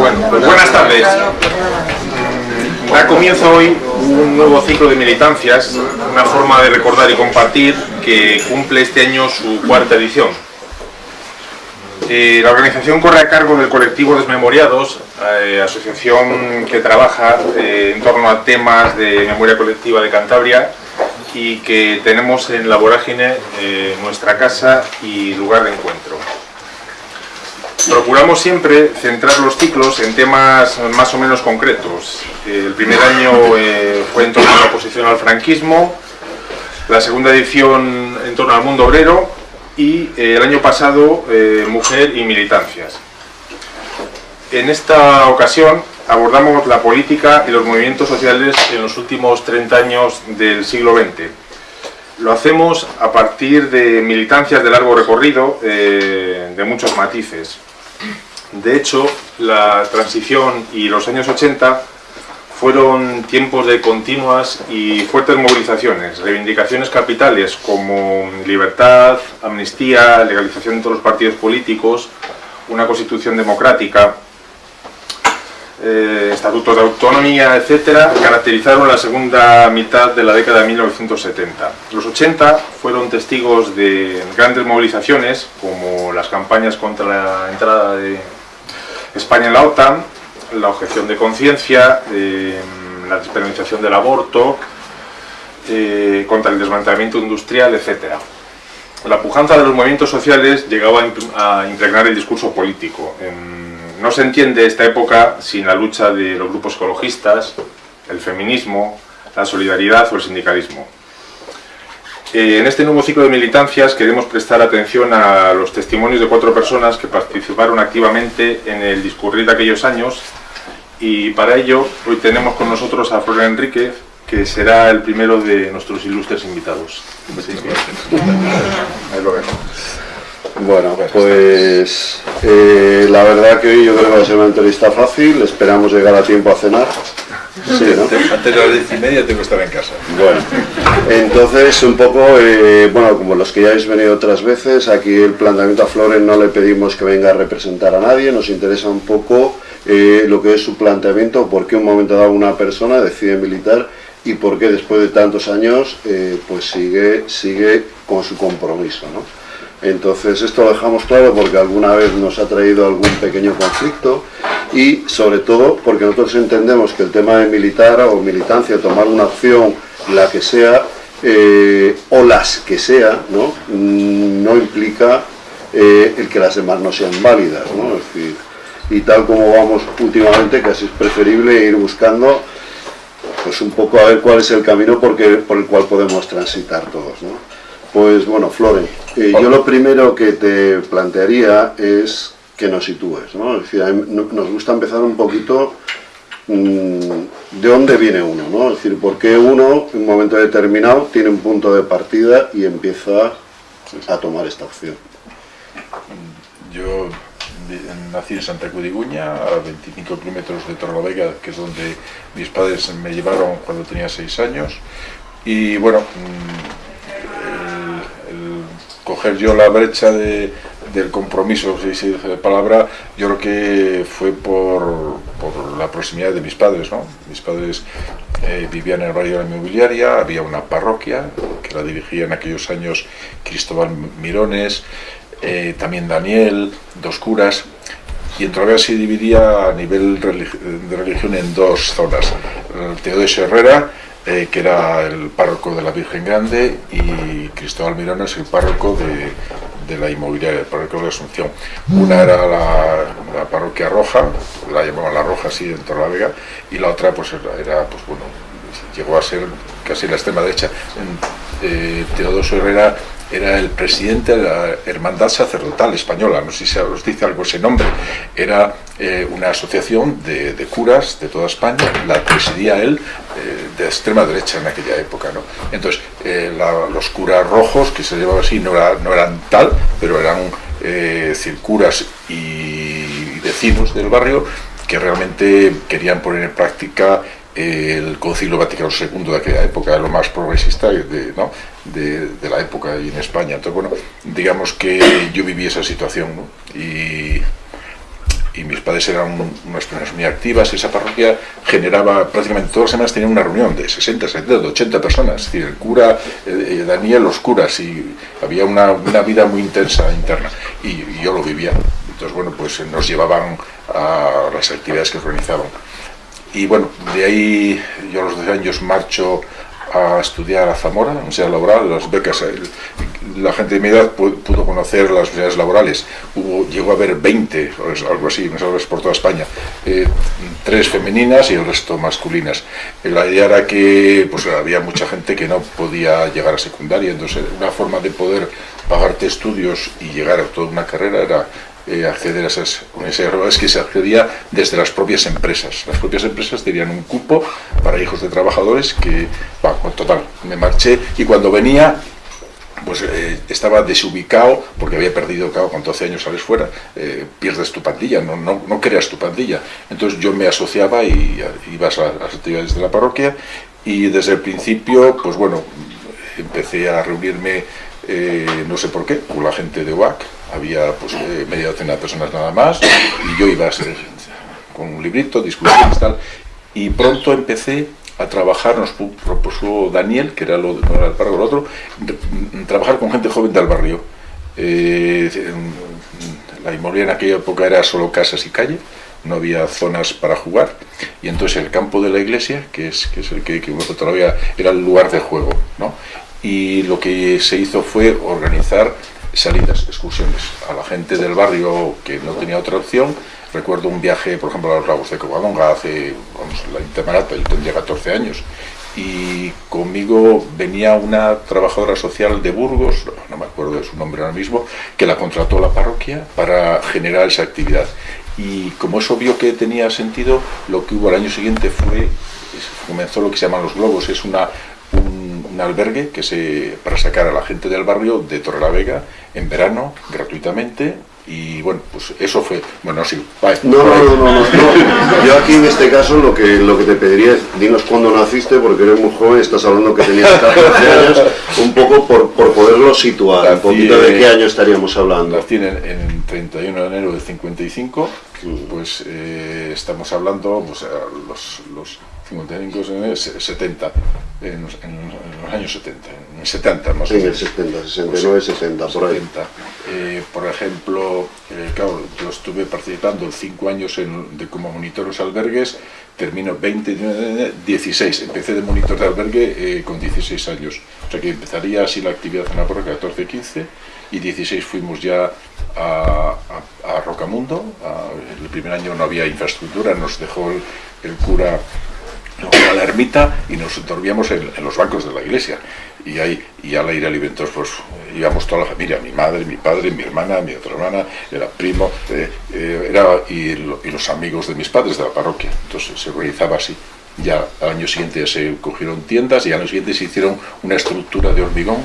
Pues buenas tardes. Da comienzo hoy un nuevo ciclo de militancias, una forma de recordar y compartir que cumple este año su cuarta edición. Eh, la organización corre a cargo del colectivo Desmemoriados, eh, asociación que trabaja eh, en torno a temas de memoria colectiva de Cantabria y que tenemos en la vorágine nuestra casa y lugar de encuentro. Procuramos siempre centrar los ciclos en temas más o menos concretos. El primer año fue en torno a la oposición al franquismo, la segunda edición en torno al mundo obrero y eh, el año pasado eh, Mujer y Militancias. En esta ocasión abordamos la política y los movimientos sociales en los últimos 30 años del siglo XX. Lo hacemos a partir de militancias de largo recorrido, eh, de muchos matices. De hecho, la transición y los años 80 fueron tiempos de continuas y fuertes movilizaciones, reivindicaciones capitales como libertad, amnistía, legalización de todos los partidos políticos, una constitución democrática, eh, estatutos de autonomía, etcétera, caracterizaron la segunda mitad de la década de 1970. Los 80 fueron testigos de grandes movilizaciones, como las campañas contra la entrada de España en la OTAN, la objeción de conciencia, eh, la despenalización del aborto, eh, contra el desmantelamiento industrial, etc. La pujanza de los movimientos sociales llegaba a impregnar el discurso político. No se entiende esta época sin la lucha de los grupos ecologistas, el feminismo, la solidaridad o el sindicalismo. Eh, en este nuevo ciclo de militancias queremos prestar atención a los testimonios de cuatro personas que participaron activamente en el discurrir de aquellos años y para ello hoy tenemos con nosotros a Flor Enríquez, que será el primero de nuestros ilustres invitados. Bueno, pues eh, la verdad que hoy yo creo que va a ser una entrevista fácil, esperamos llegar a tiempo a cenar. Sí, ¿no? Antes de las diez y media tengo que estar en casa. Bueno, entonces un poco, eh, bueno, como los que ya habéis venido otras veces, aquí el planteamiento a Flores no le pedimos que venga a representar a nadie, nos interesa un poco eh, lo que es su planteamiento, por qué un momento dado una persona decide militar y por qué después de tantos años pues sigue, sigue con su compromiso. ¿no? Entonces esto lo dejamos claro porque alguna vez nos ha traído algún pequeño conflicto y sobre todo porque nosotros entendemos que el tema de militar o militancia, tomar una acción, la que sea, eh, o las que sea, no, mm, no implica el que las demás no sean válidas. ¿no? Es decir, y tal como vamos últimamente, casi es preferible ir buscando pues un poco a ver cuál es el camino por el cual podemos transitar todos. ¿no? Pues bueno, Flore, eh, yo lo primero que te plantearía es que nos sitúes. ¿no? Es decir, nos gusta empezar un poquito mm, de dónde viene uno, ¿no? es decir, por qué uno en un momento determinado tiene un punto de partida y empieza a tomar esta opción. Yo nací en Santa Cudiguña, a 25 kilómetros de Torrelavega, que es donde mis padres me llevaron cuando tenía 6 años. Y bueno, mm, coger yo la brecha de, del compromiso, si se dice de palabra, yo creo que fue por, por, la proximidad de mis padres. ¿no? Mis padres eh, vivían en el barrio de la inmobiliaria, había una parroquia que la dirigía en aquellos años Cristóbal Mirones, eh, también Daniel, dos curas, y en se dividía a nivel de religión en dos zonas. Teodosio Herrera, eh, que era el párroco de la Virgen Grande, y Cristóbal Mirones, el párroco de, la inmobiliaria, el párroco de Asunción. Una era la, parroquia roja, la llamaban la roja así en Vega, y la otra pues era, pues bueno, llegó a ser casi la extrema derecha. Eh, Teodosio Herrera era el presidente de la Hermandad Sacerdotal Española, no sé si os dice algo ese nombre, era eh, una asociación de, curas de toda España, la presidía él eh, de extrema derecha en aquella época. ¿no? Entonces, eh, los curas rojos, que se llevaban así, no, no eran tal, pero eran curas y vecinos del barrio que realmente querían poner en práctica el Concilio Vaticano II de aquella época, lo más progresista de, la época y en España. Entonces, bueno, digamos que yo viví esa situación y, mis padres eran unas personas muy activas, esa parroquia generaba prácticamente todas las semanas tenía una reunión de 60, 70, 80 personas, es decir, el cura, eh, Daniel, los curas, y había una, vida muy intensa interna, y, yo lo vivía. Entonces, bueno, pues nos llevaban a las actividades que organizaban. Y bueno, de ahí yo a los 12 años marcho a estudiar a Zamora, la Universidad Laboral, las becas, la gente de mi edad pudo conocer las universidades laborales, Hubo, llegó a haber 20, algo así, por toda España, eh, tres femeninas y el resto masculinas. La idea era que pues, había mucha gente que no podía llegar a secundaria, entonces una forma de poder pagarte estudios y llegar a toda una carrera era eh, acceder a esas universidades que se accedía desde las propias empresas. Las propias empresas tenían un cupo para hijos de trabajadores que, bueno, total, me marché y cuando venía pues eh, estaba desubicado porque había perdido, claro, con 12 años sales fuera, eh, pierdes tu pandilla, no, no, no, creas tu pandilla. Entonces yo me asociaba y ibas a, las actividades de la parroquia y desde el principio, pues bueno, empecé a reunirme, no sé por qué, con la gente de UAC, había pues eh, media docena de personas nada más, y yo iba a ser, con un librito, discusiones tal, y pronto empecé a trabajar, nos propuso Daniel, que era lo no era el párrafo, el otro, trabajar con gente joven del barrio. Eh, la inmobiliaria en aquella época era solo casas y calle, no había zonas para jugar, y entonces el campo de la iglesia, que es, que es el que, que todavía era el lugar de juego, ¿no? y lo que se hizo fue organizar salidas, excursiones a la gente del barrio que no tenía otra opción. Recuerdo un viaje, por ejemplo, a los lagos de Covadonga hace, vamos, la intermarata, yo tendría 14 años, y conmigo venía una trabajadora social de Burgos, no, me acuerdo de su nombre ahora mismo, que la contrató la parroquia para generar esa actividad. Y como eso vio que tenía sentido, lo que hubo al año siguiente fue, comenzó lo que se llaman los globos, es una albergue que se, para sacar a la gente del barrio de Torrelavega en verano, gratuitamente, y bueno, pues eso fue, bueno, sí, No, no, no, no, no, yo aquí en este caso lo que, lo que te pediría es, dinos cuándo naciste, porque eres muy joven, estás hablando que tenías 14 años, un poco por, por poderlo situar, un poquito de qué año estaríamos hablando. Nací en, en 31 de enero de 55, pues eh, estamos hablando, pues los, los 55, 70, en los, años 70, en 70 más o menos. En el 70, 69, 70, por ahí. Eh, por ejemplo, eh, claro, yo estuve participando 5 años en, de, como monitor de albergues, termino 20, 16, empecé de monitor de albergue eh, con 16 años, o sea que empezaría así la actividad en la porra 14, 15, y 16 fuimos ya a, a, Rocamundo, el primer año no había infraestructura, nos dejó el cura a la ermita y nos dormíamos en, los bancos de la iglesia. Y ahí, y al aire entonces pues íbamos toda la familia, mi madre, mi padre, mi hermana, mi otra hermana, era primo, eh, eh, era, y, los amigos de mis padres de la parroquia. Entonces se organizaba así. Ya al año siguiente se cogieron tiendas y al año siguiente se hicieron una estructura de hormigón,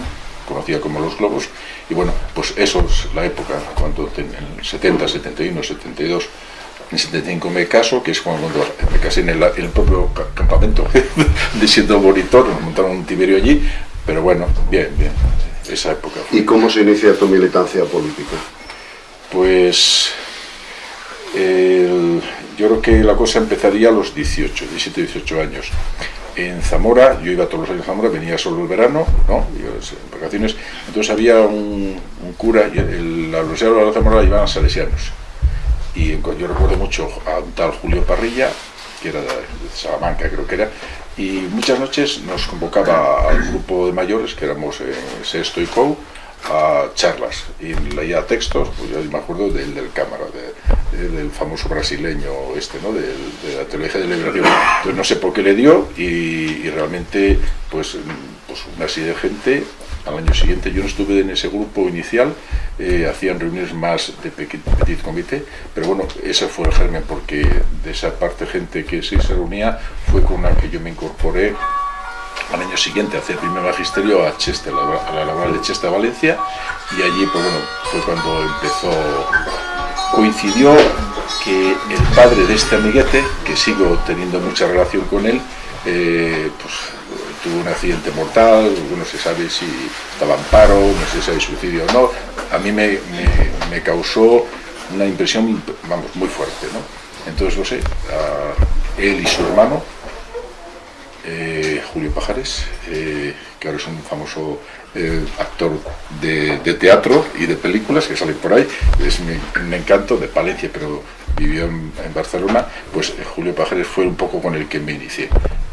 conocida como los globos, y bueno, pues eso es la época, cuando en el 70, 71, 72, en 75 me caso, que es cuando me casé en el, propio campamento de siendo monitor, nos montaron un tiberio allí, pero bueno, bien, bien, esa época. ¿Y cómo se inicia tu militancia política? Pues yo creo que la cosa empezaría a los 18, 17, 18 años. En Zamora, yo iba todos los años a Zamora, venía solo el verano, ¿no? en vacaciones, entonces había un, cura, y la Universidad de Zamora la iban a salesianos y yo recuerdo mucho a un tal Julio Parrilla, que era de Salamanca creo que era, y muchas noches nos convocaba al grupo de mayores, que éramos eh, Sexto y Co, a charlas y leía textos, pues yo me acuerdo del, del cámara, del famoso brasileño este, ¿no? de, de la teología de liberación. Entonces no sé por qué le dio y, y realmente pues, pues una serie de gente al año siguiente. Yo no estuve en ese grupo inicial, eh, hacían reuniones más de petit, comité, pero bueno, ese fue el germen, porque de esa parte gente que sí se reunía fue con la que yo me incorporé al año siguiente a hacer primer magisterio a Cheste, a la laboral de Cheste, Valencia, y allí pues bueno, fue cuando empezó, coincidió que el padre de este amiguete, que sigo teniendo mucha relación con él, eh, pues tuvo un accidente mortal, no se sabe si estaba en paro, no si hay suicidio o no. A mí me, me, causó una impresión, vamos, muy fuerte, ¿no? Entonces, no sé, él y su hermano, eh, Julio Pajares, eh, que ahora es un famoso eh, actor de, teatro y de películas que sale por ahí, es un encanto de Palencia, pero vivió en, Barcelona, pues Julio Pajares fue un poco con el que me inicié.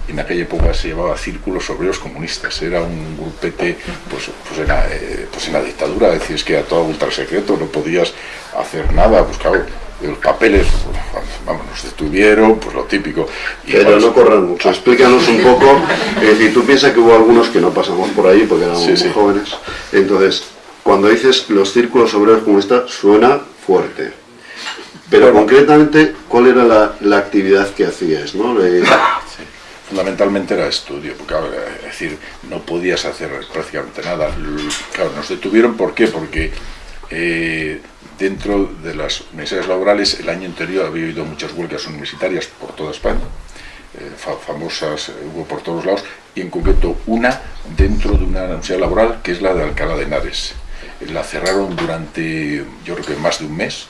En aquella época se llamaba Círculos Obreros Comunistas, era un grupete pues, pues, en, la, pues en la dictadura, decís que a todo ultra secreto, no podías hacer nada, pues claro, los papeles, vamos, nos detuvieron, pues lo típico. Pero no corran mucho, explícanos un poco, es decir, tú piensas que hubo algunos que no pasamos por ahí porque éramos muy jóvenes, entonces, cuando dices los círculos obreros como esta, suena fuerte. Pero concretamente, ¿cuál era la, actividad que hacías? ¿no? Fundamentalmente era estudio, porque es decir, no podías hacer prácticamente nada. Claro, nos detuvieron, ¿por qué? Porque eh, dentro de las universidades laborales, el año anterior había habido muchas huelgas universitarias por toda España, eh, famosas, eh, hubo por todos lados, y en concreto una dentro de una universidad laboral que es la de Alcalá de Henares. La cerraron durante, yo creo que más de un mes,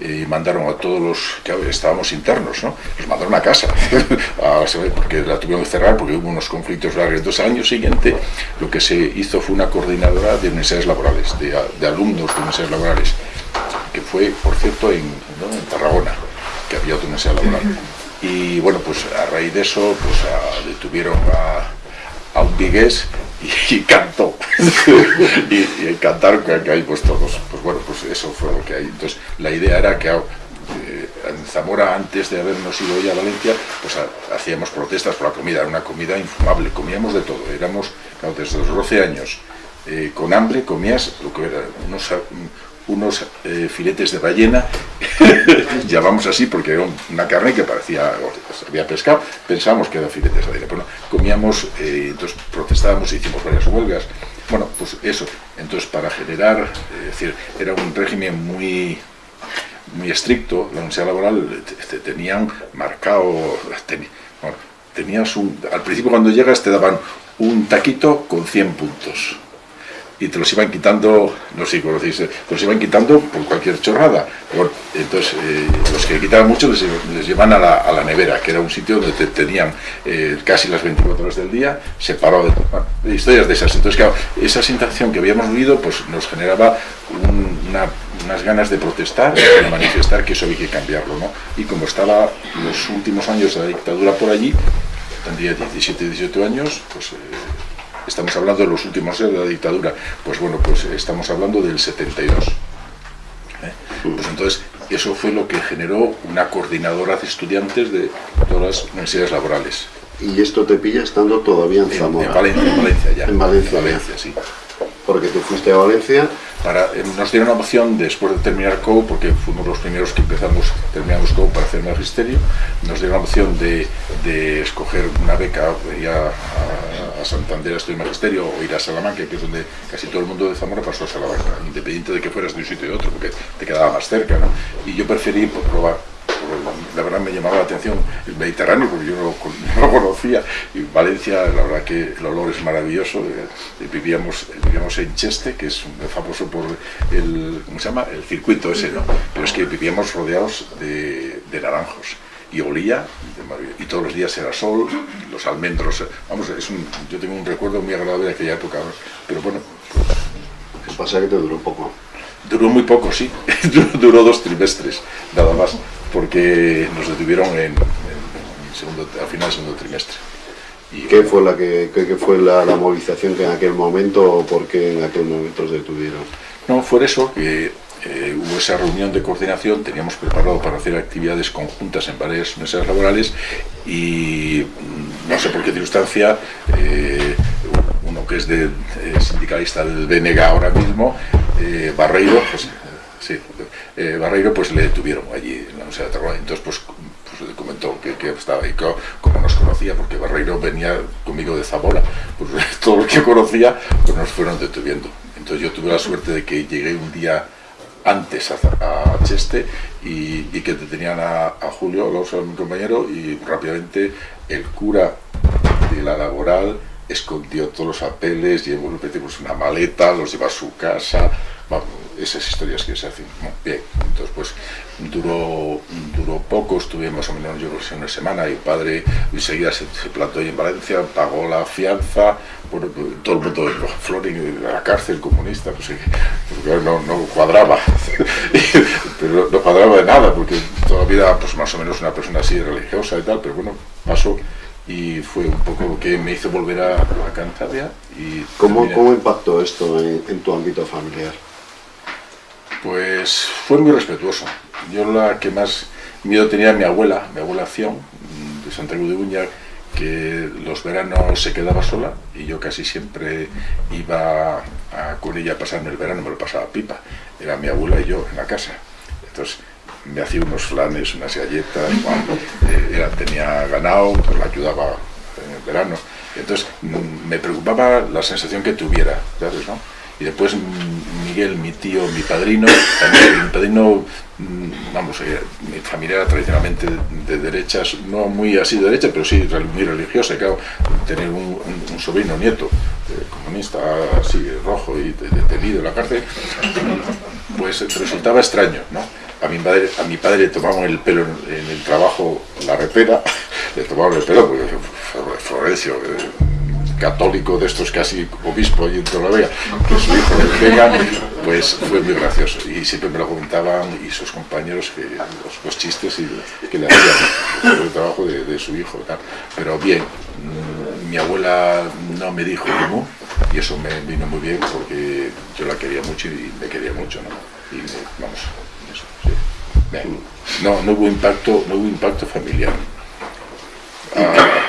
y mandaron a todos los que estábamos internos, ¿no? Los mandaron a casa, porque la tuvieron que cerrar porque hubo unos conflictos largos. Entonces, al año siguiente, lo que se hizo fue una coordinadora de universidades laborales, de, alumnos de universidades laborales, que fue, por cierto, en, Tarragona, que había otra universidad laboral. Y bueno, pues a raíz de eso, pues detuvieron a, a y, cantó. y, cantaron que, hay pues todos. Pues bueno, pues eso fue lo que hay. Entonces la idea era que eh, en Zamora, antes de habernos ido ya a Valencia, pues hacíamos protestas por la comida, era una comida infumable, comíamos de todo, éramos, desde los 12 años, eh, con hambre comías lo que era unos, unos eh, filetes de ballena, llamamos así porque era una carne que parecía, había pescado, pensábamos que eran filetes de ballena, pero comíamos, eh, entonces protestábamos e hicimos varias huelgas, bueno, pues eso, entonces para generar, es decir, era un régimen muy muy estricto, la universidad laboral te, tenían marcado, tenías un, al principio cuando llegas te daban un taquito con 100 puntos, y te los iban quitando, no sé conocéis, te los iban quitando por cualquier chorrada. entonces, eh, los que quitaban mucho les, llevan a la, nevera, que era un sitio donde te tenían eh, casi las 24 horas del día separado de, historias de esas. Entonces, claro, esa sensación que habíamos vivido pues, nos generaba unas ganas de protestar, de manifestar que eso había que cambiarlo. ¿no? Y como estaba los últimos años de la dictadura por allí, tendría 17, 18 años, pues... Eh, estamos hablando de los últimos años de la dictadura, pues bueno, pues estamos hablando del 72. ¿eh? Pues entonces, eso fue lo que generó una coordinadora de estudiantes de todas las universidades laborales. ¿Y esto te pilla estando todavía en Zamora? En, Valencia, en Valencia ya. En Valencia, en Valencia sí. Porque tú fuiste a Valencia eh, nos dieron la opción, después de terminar COU, porque fuimos los primeros que empezamos, terminamos COU para hacer magisterio, nos dieron la opción de, escoger una beca, ir a, Santander a estudiar magisterio o ir a Salamanca, que es donde casi todo el mundo de Zamora pasó a Salamanca, independiente de que fueras de un sitio y otro, porque te quedaba más cerca. Y yo preferí probar la verdad me llamaba la atención el Mediterráneo porque yo no, lo conocía y Valencia la verdad que el olor es maravilloso eh, vivíamos, vivíamos en Cheste que es famoso por el, ¿cómo se llama? el circuito ese ¿no? pero es que vivíamos rodeados de, naranjos y olía y todos los días era sol, los almendros, vamos, es un, yo tengo un recuerdo muy agradable de aquella época, pero bueno. Pues, pasa que te duró poco. Duró muy poco, sí, duró dos trimestres, nada más porque nos detuvieron en, segundo, al final del segundo trimestre. Y, ¿Qué fue, la que, fue la, movilización que en aquel momento o por qué en aquel momento os detuvieron? No, fue eso, que eh, hubo esa reunión de coordinación, teníamos preparado para hacer actividades conjuntas en varias mesas laborales y mm, no sé por qué circunstancia, eh, uno que es de, eh, sindicalista del BNG ahora mismo, Barreiro, pues, sí, Barreiro pues le detuvieron allí en la Universidad de Tarragona. Entonces pues, pues comentó que, estaba ahí, como nos conocía, porque Barreiro venía conmigo de Zamora, pues todo lo que conocía pues nos fueron detuviendo. Entonces yo tuve la suerte de que llegué un día antes a, Cheste y, que detenían a, Julio, a mi compañero, y rápidamente el cura de la laboral escondió todos los papeles, llevó pues, una maleta, los llevó a su casa, vamos, esas historias que se hacen. bien, entonces pues duró, duró poco, estuve más o menos yo creo una semana y el padre enseguida se, se plantó ahí en Valencia, pagó la fianza, bueno, todo el mundo de Florin a la cárcel comunista, pues, porque no, no cuadraba, pero no cuadraba de nada, porque toda la vida pues más o menos una persona así religiosa y tal, pero bueno, pasó y fue un poco lo que me hizo volver a, a Cantabria. Y ¿Cómo, ¿Cómo impactó esto en, en tu ámbito familiar? Pues fue muy respetuoso. Yo la que más miedo tenía mi abuela, mi abuela Acción, de Cruz de Uña, que los veranos se quedaba sola y yo casi siempre iba a- con ella a pasarme el verano, me lo pasaba pipa. Era mi abuela y yo en la casa. Entonces me hacía unos flanes, unas galletas, eh, era- tenía ganado, pues la ayudaba en el verano. Entonces mm, me preocupaba la sensación que tuviera, ¿sabes? No? Y después Miguel, mi tío, mi padrino, también mi padrino, mm, vamos, eh, mi familia era tradicionalmente de derechas, no muy así de derecha, pero sí muy religiosa, y claro, tener un, un- un sobrino nieto eh, comunista así rojo y de- detenido en la cárcel, pues resultaba extraño, ¿no? A mi, padre, a mi padre le tomaban el pelo en, el trabajo, la repera, le tomaban el pelo, porque Flo- Florencio, católico de estos casi obispo y en Torlavega, que su hijo le pega, pues fue muy gracioso. Y siempre me lo comentaban y sus compañeros que los, chistes y, que le hacían el trabajo de, de su hijo. Pero bien, mm, mi abuela no me dijo cómo y eso me vino muy bien porque yo la quería mucho y me quería mucho, ¿no? Y vamos, eso, sí. No, no hubo impacto, no hubo impacto familiar.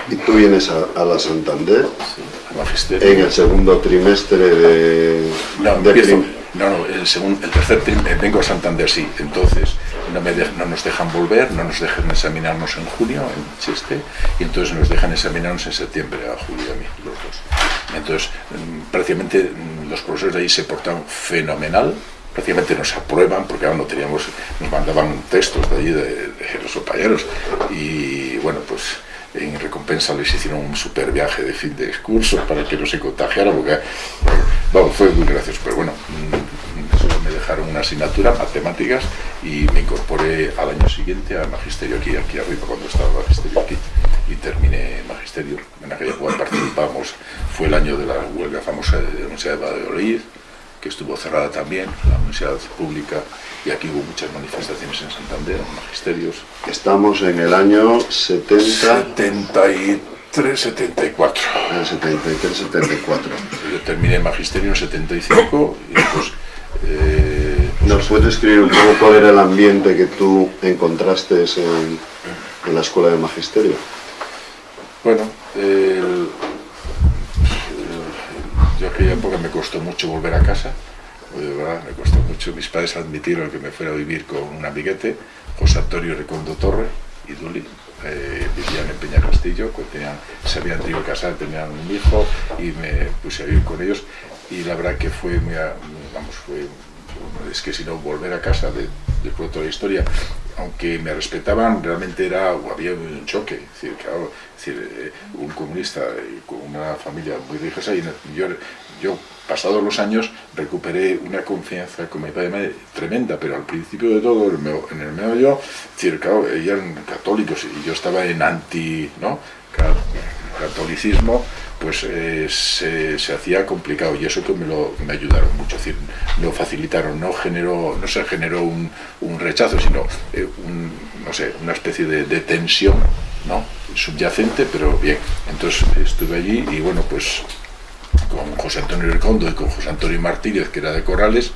Y tú vienes a, a la Santander en el segundo trimestre de, No, de empiezo- no, no, el, segundo, el tercer trimestre, vengo a Santander, sí. Entonces, no, me no nos dejan volver, no nos dejan examinarnos en junio, en Cheste, y entonces nos dejan examinarnos en septiembre, a Julio y a mí, los dos. Entonces, mm, prácticamente mm, los profesores de ahí se portaron fenomenal, prácticamente nos aprueban, porque ahora no teníamos, nos mandaban textos de allí, de, de los compañeros, y bueno, pues en recompensa les hicieron un super viaje de fin de curso para que no se contagiara, porque bueno, fue muy gracioso, pero bueno, mm, solo me dejaron una asignatura, matemáticas, y me incorporé al año siguiente al magisterio aquí, aquí arriba, cuando estaba el magisterio aquí, y terminé magisterio. En aquella época participamos, fue el año de la huelga famosa de la Universidad de Valladolid, que estuvo cerrada también, la universidad pública, y aquí hubo muchas manifestaciones en Santander, magisterios, Estamos en el año 70, 73, 74. el 73, 74. Yo terminé magisterio en 75 y pues eh, ¿Nos puedes describir un poco cuál era el ambiente que tú encontraste en, en la escuela de magisterio? bueno, el- el- yo aquella época me costó mucho volver a casa, me costó mucho. Mis padres admitieron que me fuera a vivir con un amiguete, José Antonio Recondo Torre y Duli. eh, vivían en Peñacastillo, que tenían, se habían tenido que casar, tenían un hijo y me puse a vivir con ellos y la verdad que fue muy, vamos, fue, es que si no volver a casa de- después de toda la historia, aunque me respetaban, realmente era, o había un choque, es decir, claro, eh, un comunista eh, con una familia muy religiosa y yo, yo pasados los años recuperé una confianza con mi padre tremenda, pero al principio de todo, en el claro, ellos eran católicos y yo estaba en anti, ¿no? Ca- catolicismo, pues eh, se, se hacía complicado y eso que me lo me ayudaron mucho, es lo facilitaron, no generó, no se generó un, un rechazo, sino eh, un, no sé, una especie de, de tensión, ¿no? subyacente, pero bien. Entonces estuve allí y bueno, pues con José Antonio Recondo y con José Antonio Martínez, que era de Corrales,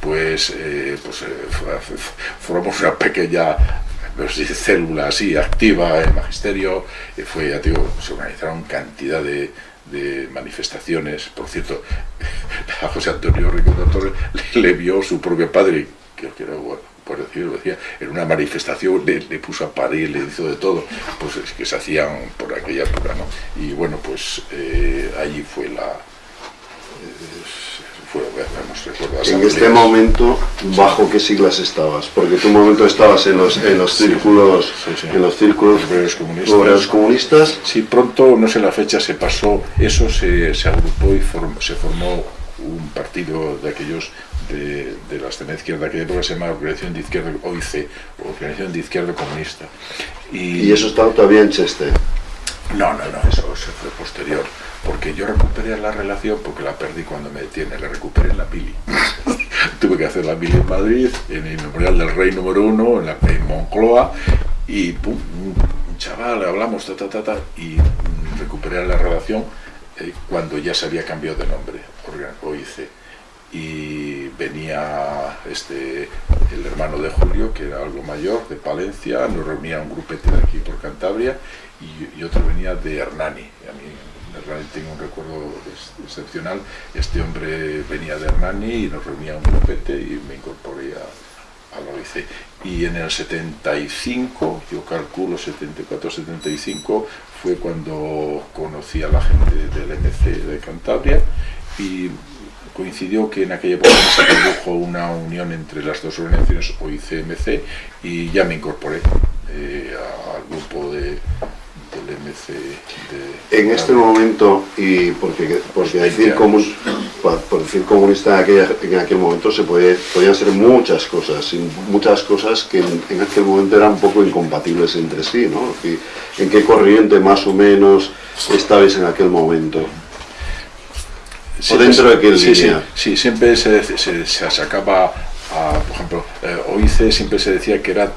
pues, eh, pues eh, formamos una pequeña célula así activa en magisterio. fue, ya digo, se organizaron cantidad de, de manifestaciones. Por cierto, a José Antonio Recondo Torres le, le vio su propio padre, que que era bueno, por decirlo, decía, en una manifestación le, le puso a parir, le hizo de todo, pues es que se hacían por aquella época, ¿no? Y bueno, pues eh, allí fue la... eh, fue, vamos, En este momento, ¿bajo qué siglas estabas? Porque tú un momento estabas en los, en los Sí, círculos, sí, sí. en los círculos Obreros comunistas. obreros comunistas. Sí, pronto, no sé la fecha, se pasó, eso se, se agrupó y form- se formó un partido de aquellos de, la extrema izquierda, que época se llama Organización de Izquierda, OIC, Organización de Izquierda Comunista. ¿Y, ¿Y eso estaba todavía en Cheste? No, no, no, eso se fue posterior, porque yo recuperé la relación porque la perdí cuando me detiene, la recuperé en la Pili. Tuve que hacer la Pili en Madrid, en el Memorial del Rey número uno, en, la, en Moncloa, y pum, un chaval, hablamos, ta, ta, ta, ta, y recuperé la relación eh, cuando ya se había cambiado de nombre, OIC. Y venía este, el hermano de Julio, que era algo mayor, de Palencia, nos reunía un grupete de aquí por Cantabria, y, otro venía de Hernani. A mí Hernani tengo un recuerdo excepcional. Este hombre venía de Hernani y nos reunía un grupete y me incorporé a, a la OIC. Y en el 75, yo calculo 74-75, fue cuando conocí a la gente del MC de Cantabria y coincidió que en aquella época se produjo una unión entre las dos organizaciones OIC-MC y ya me incorporé eh, al grupo de, del MC. De, en este momento, y porque, porque decir, por decir comunista en, aquella, en aquel momento se puede, podían ser muchas cosas, muchas cosas que en, en, aquel momento eran un poco incompatibles entre sí, ¿no? ¿En qué corriente más o menos estabais en aquel momento? O dentro de qué sí, línea? Sí, sí, siempre se, se, se sacaba, a, por ejemplo, eh, OIC siempre se decía que era...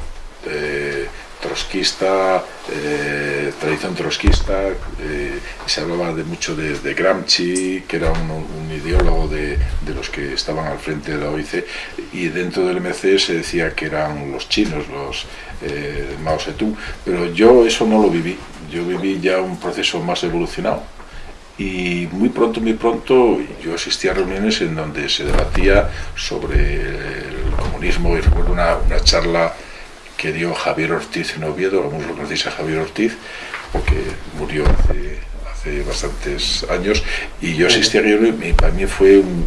Eh, trotskista, eh, tradición trotskista, eh, se hablaba de mucho de, Gramsci, que era un, ideólogo de, los que estaban al frente de la OIC, y dentro del MC se decía que eran los chinos, los eh, Mao Zedong, pero yo eso no lo viví, yo viví ya un proceso más evolucionado, y muy pronto, muy pronto yo asistía a reuniones en donde se debatía sobre el comunismo y recuerdo una, una charla que dio Javier Ortiz en Oviedo, algunos lo conocéis a Javier Ortiz, porque murió hace, bastantes años, y yo asistí a ello y para mí fue un,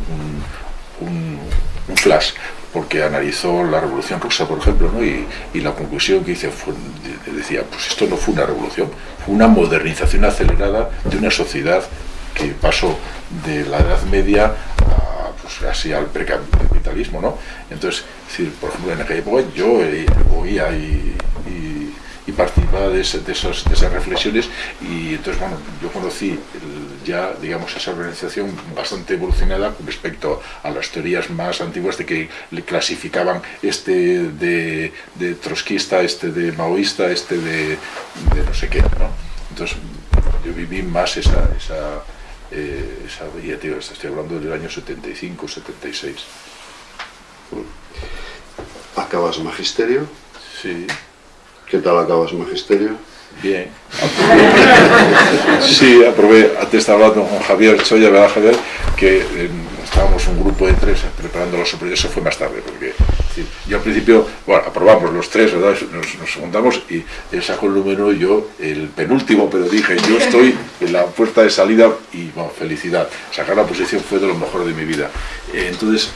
flash, porque analizó la Revolución Rusa, por ejemplo, y, la conclusión que hice fue, decía, pues esto no fue una revolución, fue una modernización acelerada de una sociedad que pasó de la Edad Media a, pues, así al precapitalismo, ¿no? Entonces, por ejemplo, en aquella época yo eh, oía y, participaba de, esas, reflexiones y entonces, bueno, yo conocí ya, digamos, esa organización bastante evolucionada con respecto a las teorías más antiguas de que le clasificaban este de, trotskista, este de maoísta, este de, no sé qué, ¿no? Entonces, yo viví más esa, esa, eh, esa ya te estoy hablando del año 75, 76 acabas magisterio. Sí. ¿Qué tal acabas magisterio? Bien. Sí, aprobé, antes estaba hablando con Javier Choya, ¿verdad Javier? Que eh, estábamos un grupo de tres preparando los superiores, eso fue más tarde, porque yo al principio, bueno, aprobamos los tres, ¿verdad? Nos, juntamos y él sacó el número yo el penúltimo, pero dije, yo estoy en la puerta de salida y, bueno, felicidad. Sacar la posición fue de lo mejor de mi vida. Entonces,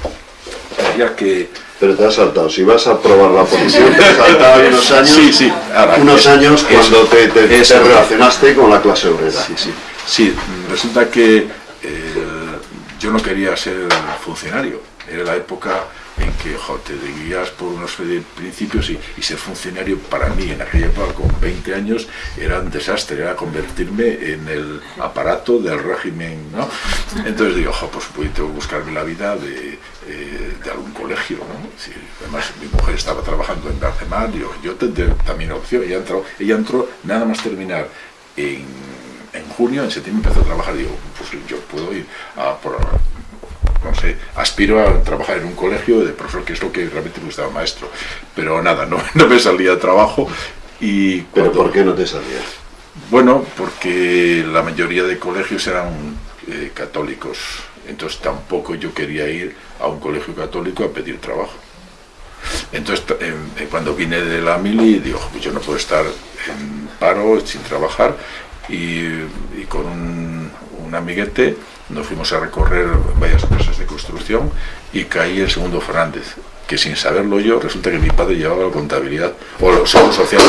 ya que pero te has saltado. Si vas a probar la posición, te has saltado unos años, sí, sí. unos años cuando te, relacionaste con la clase obrera. Sí, sí. sí resulta que eh, yo no quería ser funcionario. Era la época en que te guías por unos principios y, ser funcionario para mí en aquella época con 20 años era un desastre, era convertirme en el aparato del régimen, ¿no? Entonces digo, pues, pues tengo que buscarme la vida de, eh, de algún colegio, ¿no? además mi mujer estaba trabajando en Barcelona, digo, yo tendré también opción, ella entró, ella entró nada más terminar en, en junio, en septiembre empezó a trabajar, digo, pues yo puedo ir a por, no sé, aspiro a trabajar en un colegio de profesor, que es lo que realmente me gustaba maestro, pero nada, no, no me salía de trabajo y... ¿Pero por qué no te salía? Bueno, porque la mayoría de colegios eran eh, católicos, entonces tampoco yo quería ir a un colegio católico a pedir trabajo. Entonces, cuando vine de la mili, digo, pues yo no puedo estar en paro, sin trabajar, y, con un, un amiguete nos fuimos a recorrer varias empresas de construcción y caí el segundo Fernández, que sin saberlo yo, resulta que mi padre llevaba la contabilidad, o los seguros sociales.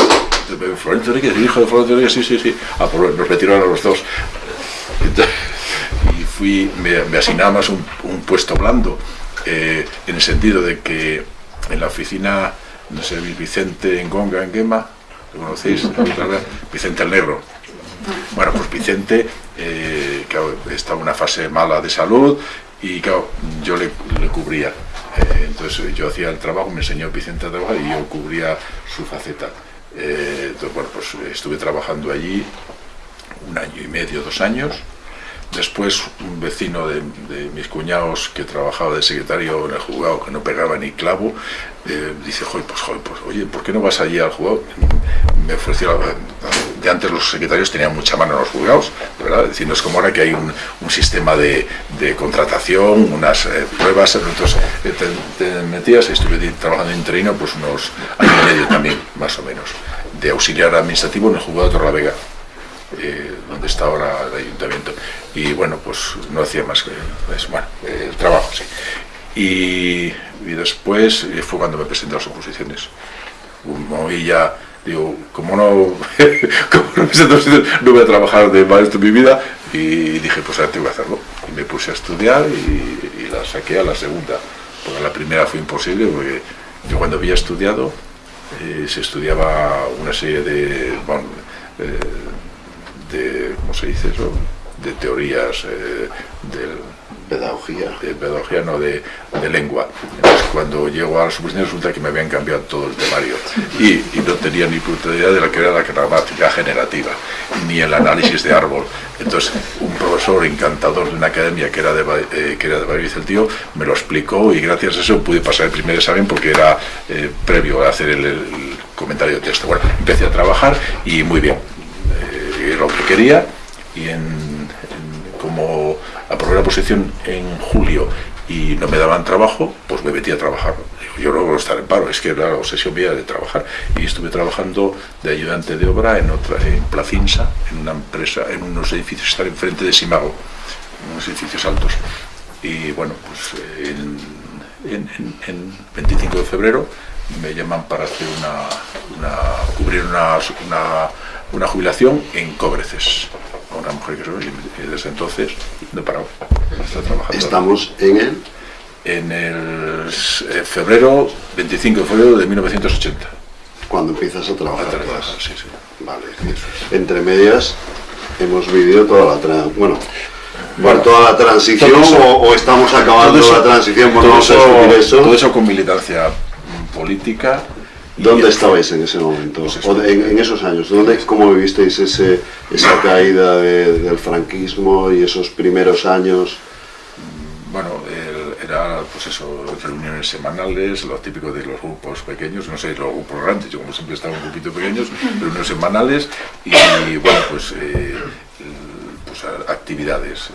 Florencio Enriquez, el hijo de Florencio Enriquez, sí, sí, sí, ah, pues nos metieron a los dos. y fui, me, me asignaba más un, puesto blando, eh, en el sentido de que en la oficina, no sé, Vicente en Gonga, en Gema, ¿lo conocéis? Vicente el Negro. Bueno, pues Vicente eh, estaba en una fase mala de salud y claro, yo le, cubría. Eh, entonces yo hacía el trabajo, me enseñó Vicente a trabajar y yo cubría su faceta. Eh, entonces, bueno, pues estuve trabajando allí un año y medio, dos años. Después un vecino de, mis cuñados que trabajaba de secretario en el juzgado, que no pegaba ni clavo, eh, dice, joder, pues, joder, pues, oye, ¿por qué no vas allí al juzgado? Me ofreció, de antes los secretarios tenían mucha mano en los juzgados, ¿verdad? Es es como ahora que hay un, sistema de, contratación, unas eh, pruebas, entonces eh, te, te, metías, estuve trabajando interino pues unos años y medio también, más o menos, de auxiliar administrativo en el juzgado de Torlavega. Eh, donde está ahora el ayuntamiento. Y bueno, pues no hacía más que pues, bueno, el trabajo, sí. Y, después eh, fue cuando me presenté a las oposiciones. Como ya, digo, como no, como no, no voy a trabajar de maestro en mi vida, y dije, pues ahora tengo que hacerlo. Y me puse a estudiar y, la saqué a la segunda, porque la primera fue imposible, porque yo cuando había estudiado, eh, se estudiaba una serie de, bueno, de, ¿cómo se dice eso? De teorías eh, del, pedagogía. De pedagogía, no, de, lengua. Entonces, cuando llego a la suposición resulta que me habían cambiado todo el temario y, no tenía ni puta idea de la que era la gramática generativa, ni el análisis de árbol. Entonces, un profesor encantador de una academia que era de, eh, que era de el tío, me lo explicó y gracias a eso pude pasar el primer examen porque era eh, previo a hacer el, comentario de texto. Bueno, empecé a trabajar y muy bien lo que quería y en, como aprobé la posición en julio y no me daban trabajo, pues me metí a trabajar. Yo no voy a estar en paro, es que era la obsesión mía de trabajar. Y estuve trabajando de ayudante de obra en otra, en Placinsa, en una empresa, en unos edificios están enfrente de Simago, unos edificios altos. Y bueno, pues en, 25 de febrero me llaman para hacer una, cubrir una una jubilación en Cobreces. Una mujer que y desde entonces no he parado. trabajando. Estamos en el... En el eh, febrero, 25 de febrero de 1980. Cuando empiezas a trabajar. sí, sí. Vale. Entre medias hemos vivido toda la... Bueno, bueno, toda la transición o, estamos acabando la transición todo, eso, eso. todo eso con militancia política ¿Dónde estabais en ese momento? O en, esos años, ¿dónde, ¿cómo vivisteis ese, esa caída del franquismo y esos primeros años? Bueno, era pues eso, reuniones semanales, lo típico de los grupos pequeños, no sé, los grupos grandes, yo como siempre estaba un grupito pequeños, reuniones semanales y bueno, pues, eh, pues actividades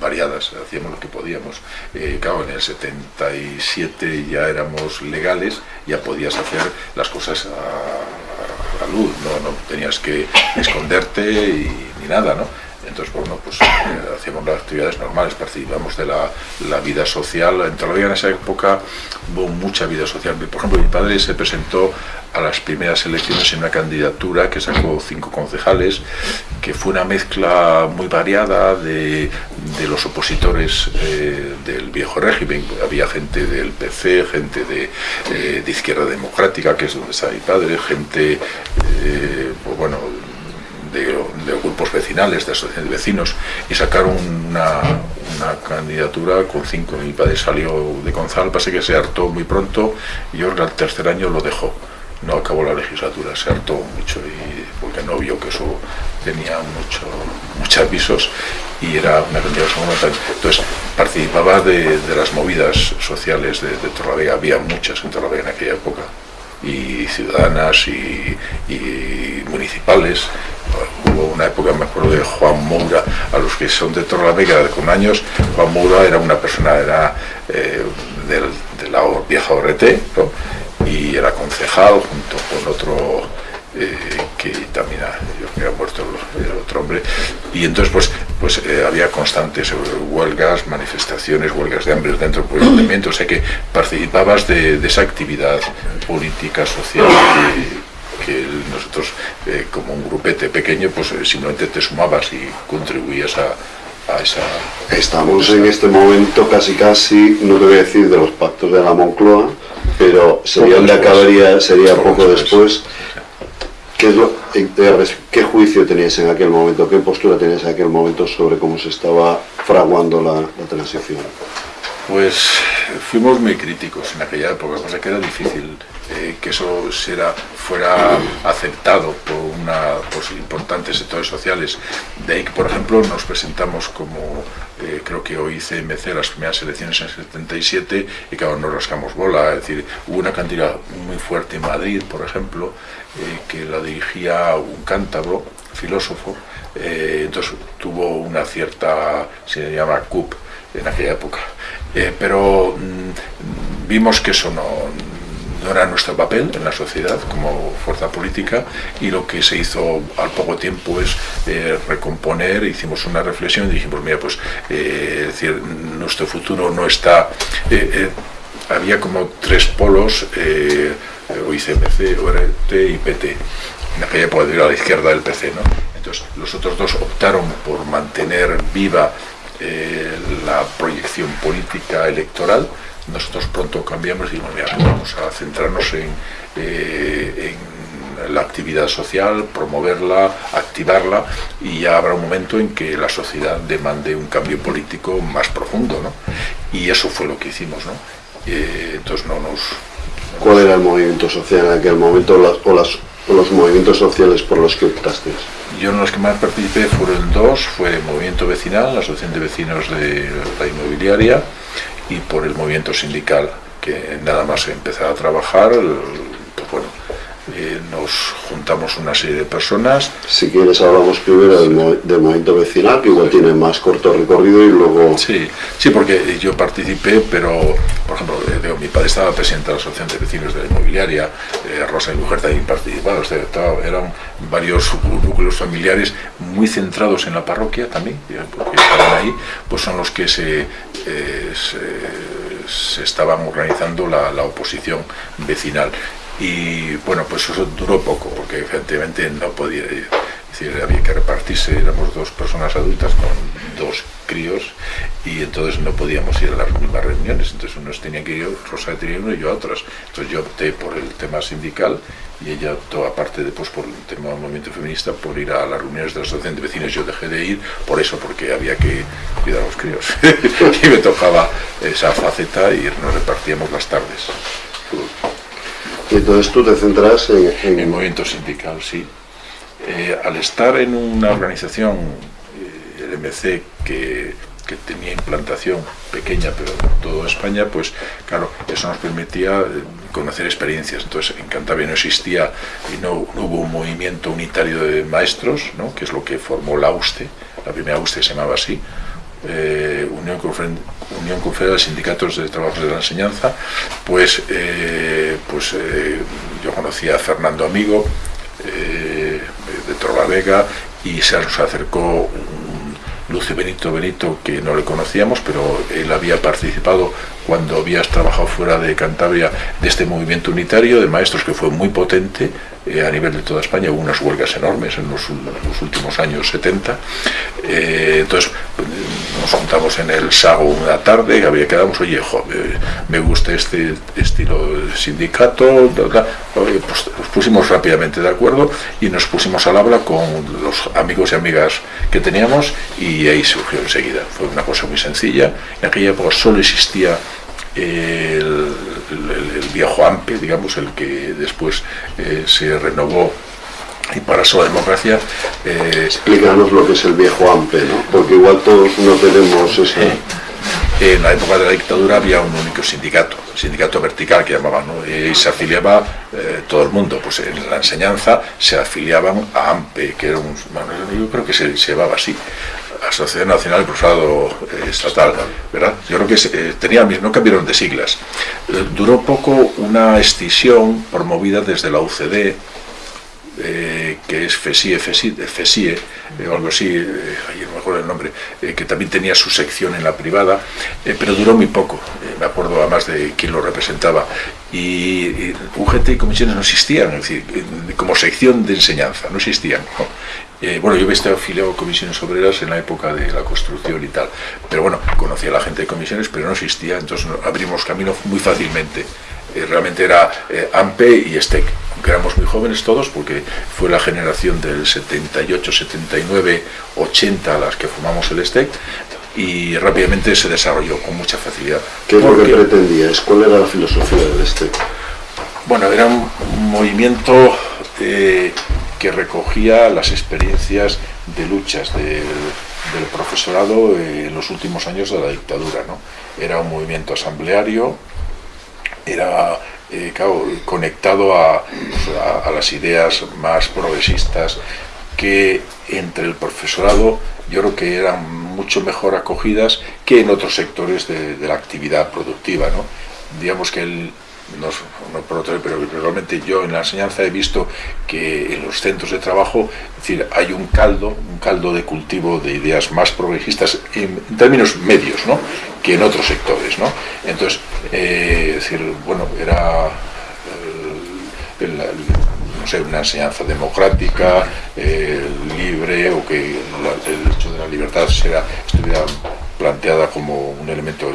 variadas, hacíamos lo que podíamos. Eh, claro, en el 77 ya éramos legales, ya podías hacer las cosas a, luz, ¿no? no tenías que esconderte y, ni nada, ¿no? Entonces, bueno, pues eh, hacíamos las actividades normales, participamos de la, la vida social. En Torrelavega en esa época hubo mucha vida social. Por ejemplo, mi padre se presentó a las primeras elecciones en una candidatura que sacó cinco concejales, que fue una mezcla muy variada de, de los opositores eh, del viejo régimen. Había gente del PC, gente de, eh, de Izquierda Democrática, que es donde está mi padre, gente, pues bueno, de, grupos vecinales, de asociaciones de vecinos, y sacaron una, candidatura con cinco. Mi padre salió de Gonzalo, pasa que se hartó muy pronto y yo al tercer año lo dejó. No acabó la legislatura, se hartó mucho y porque no vio que eso tenía mucho, muchos avisos y era una candidatura Entonces participaba de, las movidas sociales de, de había muchas en Torlavega en aquella época y ciudadanas y, municipales. Hubo una época, me acuerdo de Juan Moura, a los que son de Torlavega con años, Juan Moura era una persona, era eh, de la vieja ORT, y era concejal junto con otro eh, que también ha, muerto el, otro hombre, y entonces pues, pues eh, había constantes huelgas, manifestaciones, huelgas de hambre dentro del ayuntamiento, o sea que participabas de, esa actividad política, social que, nosotros eh, como un grupete pequeño pues simplemente te sumabas y contribuías a, a esa... Estamos en este momento casi casi, no te voy a decir de los pactos de la Moncloa, pero sería Poco después. acabaría, sería Poco poco después. después. ¿Qué, es lo- eh, ¿Qué juicio teníais en aquel momento? ¿Qué postura teníais en aquel momento sobre cómo se estaba fraguando la, la transición? Pues fuimos muy críticos en aquella época, cosa que era difícil eh, que eso fuera aceptado por, una, por importantes sectores sociales. De ahí que, por ejemplo, nos presentamos como, eh, creo que hoy CMC, las primeras elecciones en 77, y claro, nos rascamos bola. Es decir, hubo una cantidad muy fuerte en Madrid, por ejemplo, eh, que la dirigía un cántabro, filósofo, entonces tuvo una cierta, se llama CUP en aquella época. Pero mm, vimos que eso no, no era nuestro papel en la sociedad como fuerza política y lo que se hizo al poco tiempo es eh, recomponer, hicimos una reflexión y dijimos, mira, pues eh, es decir, nuestro futuro no está... eh, había como tres polos, eh, OICMC, ORT y PT. En aquella época era a la izquierda del PC, ¿no? Entonces, los otros dos optaron por mantener viva eh, la proyección política electoral. Nosotros pronto cambiamos y dijimos, mira, vamos a centrarnos en, eh, en la actividad social, promoverla, activarla y ya habrá un momento en que la sociedad demande un cambio político más profundo, ¿no? Y eso fue lo que hicimos, ¿no? Eh, entonces no nos... ¿Cuál era el movimiento social en aquel momento las- o, las- o los movimientos sociales por los que optasteis? Yo en los que más participé fueron dos, fue el movimiento vecinal, la asociación de vecinos de la inmobiliaria, y por el movimiento sindical, que nada más empezar a trabajar, pues bueno, eh, nos juntamos una serie de personas, Si quieres hablamos primero del, mo- del movimiento vecinal, que igual tiene más corto recorrido y luego... Sí, sí, porque yo participé, pero, por ejemplo, eh, digo, mi padre estaba presidente de la Asociación de Vecinos de la Inmobiliaria, eh, Rosa y Mujer también participaban, o sea, estaba- eran varios núcleos familiares muy centrados en la parroquia también, porque estaban ahí, pues son los que se, eh, se, se estaban organizando la, la oposición vecinal. Y bueno, pues eso duró poco, porque efectivamente no podía, decir, había que repartirse, éramos dos personas adultas con dos críos y entonces no podíamos ir a las mismas reuniones, entonces unos tenían que ir, Rosa tenía uno y yo a otras. Entonces yo opté por el tema sindical y ella optó aparte después por el tema del movimiento feminista por ir a las reuniones de la asociación de vecinos. Yo dejé de ir por eso, porque había que cuidar a los críos y me tocaba esa faceta y nos repartíamos las tardes. Entonces tú te centras en, el movimiento sindical, sí. Eh, al estar en una organización, eh, el MC, que, tenía implantación pequeña, pero en toda España, pues claro, eso nos permitía eh, conocer experiencias. Entonces, en Cantabria no existía y no, no hubo un movimiento unitario de maestros, ¿no? que es lo que formó la USTE, la primera USTE se llamaba así, eh, Unión, Unión Confederal de Sindicatos de Trabajos de la Enseñanza, pues, eh, pues eh, yo conocí a Fernando Amigo de Torlavega y se nos acercó un Lucio Benito Benito que no le conocíamos, pero él había participado cuando habías trabajado fuera de Cantabria de este movimiento unitario de maestros que fue muy potente eh, a nivel de toda España, hubo unas huelgas enormes en los, últimos años 70. Eh, entonces nos juntamos en el Sago una tarde y había quedamos, oye, jo, eh, me gusta este estilo sindicato, bla, bla". Oye, pues nos pusimos rápidamente de acuerdo y nos pusimos al habla con los amigos y amigas que teníamos y ahí surgió enseguida. Fue una cosa muy sencilla. En aquella época solo existía el, el- el viejo AMPE, digamos, el que después eh, se renovó y pasó a democracia. eh, Explícanos lo que es el viejo AMPE, ¿no? Porque igual todos no tenemos esa... Eh, En la época de la dictadura había un único sindicato, el sindicato vertical que llamaban, ¿no? y se afiliaba eh, todo el mundo. Pues en la enseñanza se afiliaban a AMPE, que era un, bueno, yo creo que se, se llamaba así, Asociación Nacional de Profesorado eh, Estatal, ¿verdad? Yo creo que eh, tenía, no cambiaron de siglas. Eh, duró poco una escisión promovida desde la UCD, eh, que es FESIE, FESIE, FESIE eh, o algo así, eh, ay, no me el nombre, eh, que también tenía su sección en la privada, pero duró muy poco, me acuerdo además de quién lo representaba, y, UGT y comisiones no existían, es decir, como sección de enseñanza, no existían. Bueno, yo he estado afiliado a comisiones obreras en la época de la construcción y tal, pero bueno, conocía a la gente de comisiones, pero no existía, entonces abrimos camino muy fácilmente. Realmente era eh, AMPE y STEC, éramos muy jóvenes todos, porque fue la generación del 78, 79, 80 las que formamos el STEC, y rápidamente se desarrolló con mucha facilidad. ¿Qué es lo que pretendías? ¿Cuál era la filosofía del STEC? Bueno, era un movimiento eh, que recogía las experiencias de luchas del, profesorado en los últimos años de la dictadura. ¿no? Era un movimiento asambleario, era eh, conectado a, a, las ideas más progresistas que entre el profesorado yo creo que eran mucho mejor acogidas que en otros sectores de, la actividad productiva. ¿no? Digamos que el, no, por otro, pero realmente yo en la enseñanza he visto que en los centros de trabajo decir, hay un caldo, un caldo de cultivo de ideas más progresistas en, términos medios ¿no? que en otros sectores. ¿no? Entonces, eh, decir, bueno, era eh, no sé, una enseñanza democrática, eh, libre, o que el hecho de la libertad sea, estuviera planteada como un elemento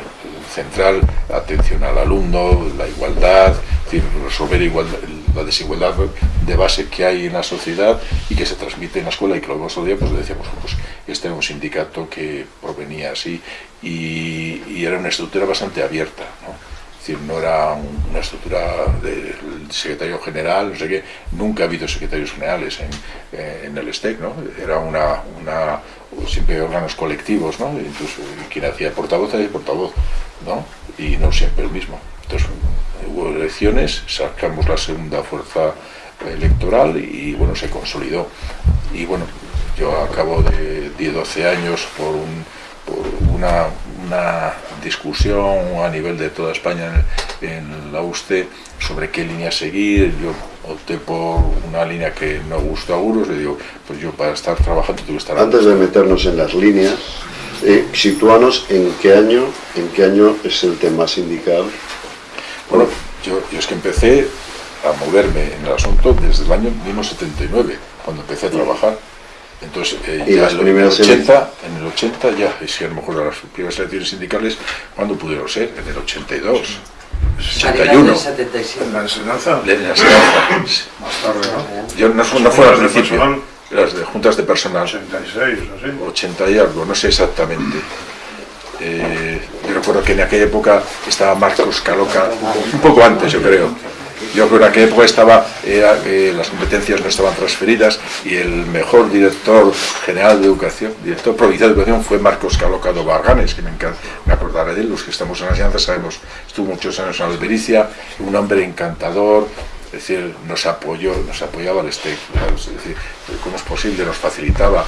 central, atención al alumno, la igualdad, resolver la desigualdad de base que hay en la sociedad y que se transmite en la escuela y que lo vemos día, pues decíamos, pues este era un sindicato que provenía así y, era una estructura bastante abierta. ¿no? decir, no era una estructura del secretario general, no sé qué, nunca ha habido secretarios generales en, el STEC, ¿no? Era una, siempre órganos colectivos, ¿no? Incluso quien hacía portavoz hacía portavoz, ¿no? Y no siempre el mismo. Entonces hubo elecciones, sacamos la segunda fuerza electoral y bueno, se consolidó. Y bueno, yo acabo de 10-12 años por, por una, una discusión a nivel de toda España en, la USTE sobre qué línea seguir. Yo opté por una línea que no gustó a Uros, le digo, pues yo para estar trabajando tengo que estar... Antes de meternos en las líneas, eh, situanos en qué año, en qué año es el tema sindical. Bueno, yo, yo es que empecé a moverme en el asunto desde el año 1979, cuando empecé a trabajar. Entonces, eh, ya en, el 80, en el 80 ya, es que a lo mejor las primeras elecciones sindicales, ¿cuándo pudieron ser? En el 82, 81. ¿En la enseñanza? En la enseñanza. Más tarde, ¿no? Yo, no, no fue al principio, las de juntas de personal. 86, así. 80 y algo, no sé exactamente. Eh, yo recuerdo que en aquella época estaba Marcos Caloca, un poco antes yo creo, yo creo que en aquella época estaba, eh, las competencias no estaban transferidas y el mejor director general de educación, director provincial de educación fue Marcos Calocado Barganes, que me, encanta, me acordaré de él, los que estamos en la enseñanza sabemos, estuvo muchos años en Albericia, un hombre encantador, es decir, nos apoyó, nos apoyaba el STEC, es decir, cómo es posible, nos facilitaba.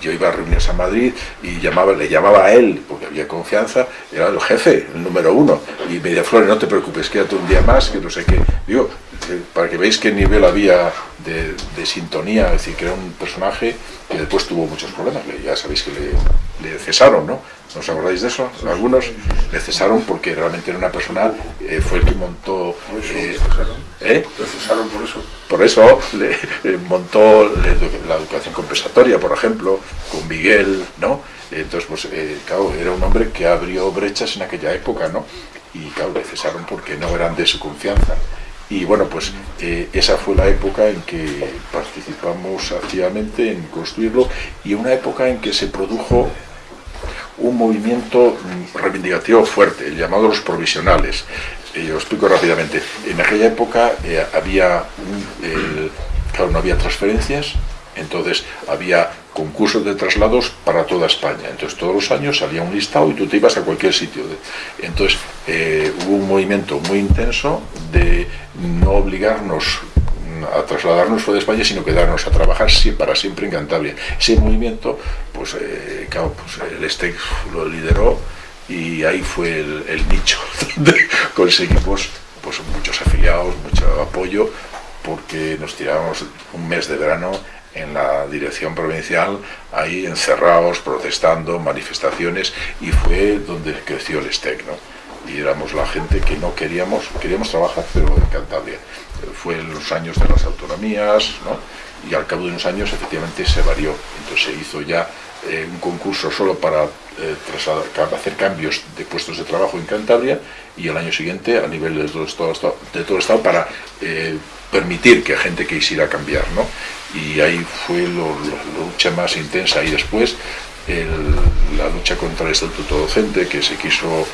Yo iba a reuniones a Madrid y llamaba, le llamaba a él, porque había confianza, era el jefe, el número uno, y me decía, Flores, no te preocupes, quédate un día más, que no sé qué. Digo, eh, para que veáis qué nivel había de, sintonía, es decir, que era un personaje que después tuvo muchos problemas, ya sabéis que le, le cesaron, ¿no? ¿No os acordáis de eso? Algunos le cesaron porque realmente era una persona, eh, fue el que montó... Eh, ¿eh? Le cesaron por eso. Por eso le, montó la educación compensatoria, por ejemplo, con Miguel, ¿no? Entonces, pues, claro, era un hombre que abrió brechas en aquella época, ¿no? Y claro, le cesaron porque no eran de su confianza. Y bueno, pues esa fue la época en que participamos activamente en construirlo y una época en que se produjo un movimiento reivindicativo fuerte, el llamado los provisionales. Eh, yo explico rápidamente. En aquella época eh, había, claro, no había transferencias, entonces había concursos de traslados para toda España. Entonces todos los años salía un listado y tú te ibas a cualquier sitio. Entonces eh, hubo un movimiento muy intenso de no obligarnos a trasladarnos fuera de España, sino quedarnos a trabajar para siempre en Cantabria. Ese movimiento, pues, eh, claro, pues el STEC lo lideró y ahí fue el, nicho donde conseguimos pues, muchos afiliados, mucho apoyo, porque nos tirábamos un mes de verano en la dirección provincial, ahí encerrados, protestando, manifestaciones, y fue donde creció el STEC. ¿no? Y éramos la gente que no queríamos, queríamos trabajar, pero en Cantabria. Fue en los años de las autonomías, ¿no? y al cabo de unos años efectivamente se varió. Entonces se hizo ya eh, un concurso solo para eh, hacer cambios de puestos de trabajo en Cantabria y el año siguiente a nivel de todo el Estado, de todo el estado para eh, permitir que gente quisiera cambiar. ¿no? Y ahí fue la lucha más intensa y después la lucha contra el estatuto docente que se quiso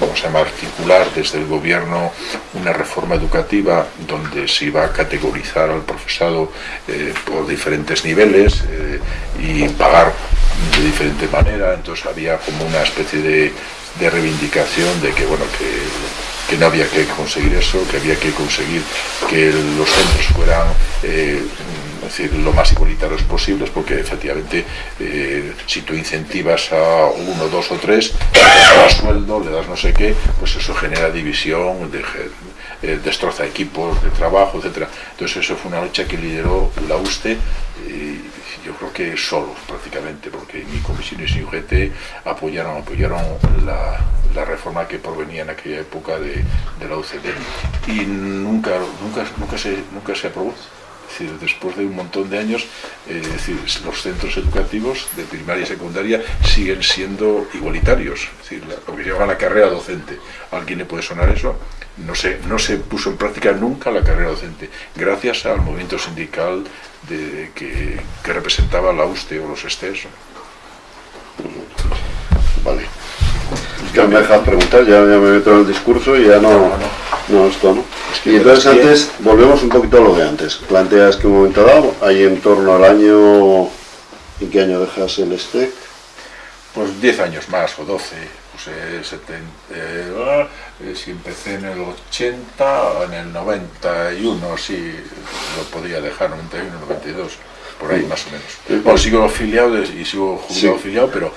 vamos a articular desde el gobierno una reforma educativa donde se iba a categorizar al profesado eh, por diferentes niveles eh, y pagar de diferente manera, entonces había como una especie de, reivindicación de que, bueno, que, que, no había que conseguir eso, que había que conseguir que los centros fueran eh, decir, lo más igualitarios posibles, porque efectivamente eh, si tú incentivas a uno, dos o tres, le das sueldo, le das no sé qué, pues eso genera división, eh, destroza equipos de trabajo, etcétera. Entonces eso fue una lucha que lideró la USTE, y yo creo que solo prácticamente, porque ni comisiones ni UGT apoyaron, apoyaron la, reforma que provenía en aquella época de, la UCD y nunca, nunca, nunca, se, nunca se aprobó después de un montón de años, eh, los centros educativos de primaria y secundaria siguen siendo igualitarios, es decir, lo que se llama la carrera docente. ¿A alguien le puede sonar eso? No se, no se puso en práctica nunca la carrera docente, gracias al movimiento sindical de, que, representaba la USTE o los ESTES. Vale. Ya me dejas preguntar, ya, me meto en el discurso y ya no, no, esto no. y entonces antes, volvemos un poquito a lo de antes. Planteas que un momento dado, ahí en torno al año, ¿en qué año dejas el STEC? Pues 10 años más o 12. Pues, eh, eh, si empecé en el 80, en el 91, sí, lo podría dejar, 91, 92 por ahí más o menos. Bueno, sigo afiliado y sigo jubilado afiliado, pero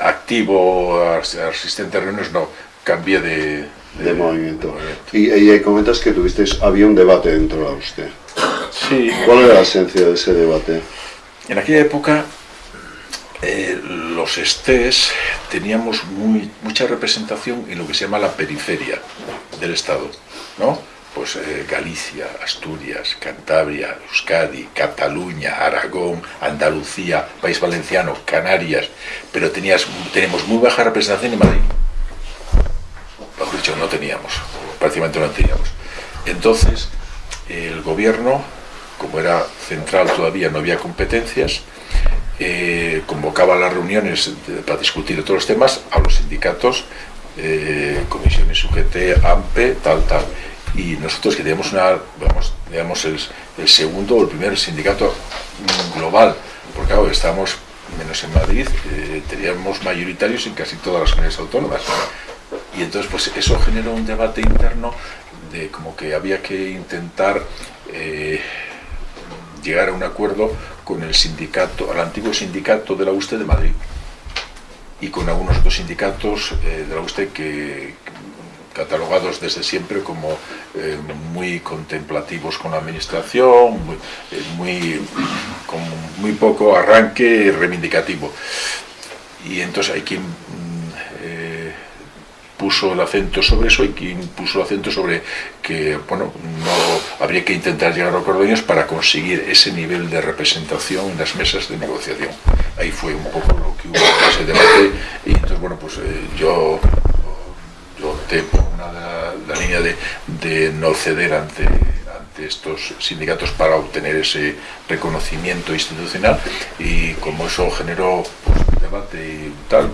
activo, asistente a reuniones no, cambié de, de, movimiento. Y, ahí comentas que tuvisteis, había un debate dentro de usted. Sí. ¿Cuál era la esencia de ese debate? En aquella época eh, los estés teníamos muy, mucha representación en lo que se llama la periferia del Estado, ¿no? Pues eh, Galicia, Asturias, Cantabria, Euskadi, Cataluña, Aragón, Andalucía, País Valenciano, Canarias, pero tenías, tenemos muy baja representación en Madrid. Mejor dicho, no teníamos, prácticamente no teníamos. Entonces, el gobierno, como era central todavía, no había competencias, eh, convocaba las reuniones para discutir todos los temas a los sindicatos, eh, comisiones UGT, AMPE, tal, tal y nosotros que teníamos una, vamos, digamos, el, segundo o el primer sindicato global, porque claro, estábamos, menos en Madrid, eh, teníamos mayoritarios en casi todas las comunidades autónomas. Y entonces pues eso generó un debate interno de como que había que intentar eh, llegar a un acuerdo con el sindicato, al antiguo sindicato de la USTE de Madrid y con algunos otros sindicatos eh, de la USTE que, catalogados desde siempre como eh, muy contemplativos con la administración, eh, muy, con muy poco arranque reivindicativo. Y entonces hay quien mm, eh, puso el acento sobre eso y quien puso el acento sobre que bueno, no habría que intentar llegar a acuerdos para conseguir ese nivel de representación en las mesas de negociación. Ahí fue un poco lo que hubo ese debate y entonces bueno, pues yo yo por una, la, línea de, no ceder ante, ante estos sindicatos para obtener ese reconocimiento institucional y como eso generó pues, debate y tal,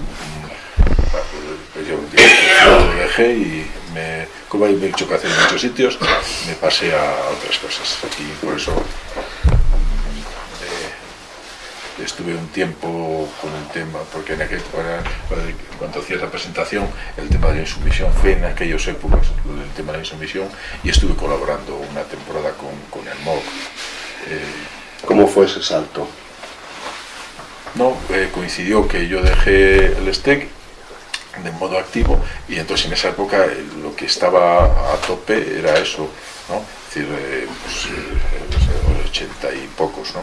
pues yo, lo dejé y me, como hay mucho que hacer en muchos sitios, me pasé a otras cosas. Y por eso estuve un tiempo con el tema, porque en aquel cuando hacía la presentación, el tema de la insumisión fue en aquellas épocas el tema de la insumisión y estuve colaborando una temporada con, con el MOC. Eh, ¿Cómo fue ese salto? No, eh, coincidió que yo dejé el STEC de modo activo y entonces en esa época eh, lo que estaba a tope era eso, ¿no? Es decir, pues, treinta y pocos, ¿no?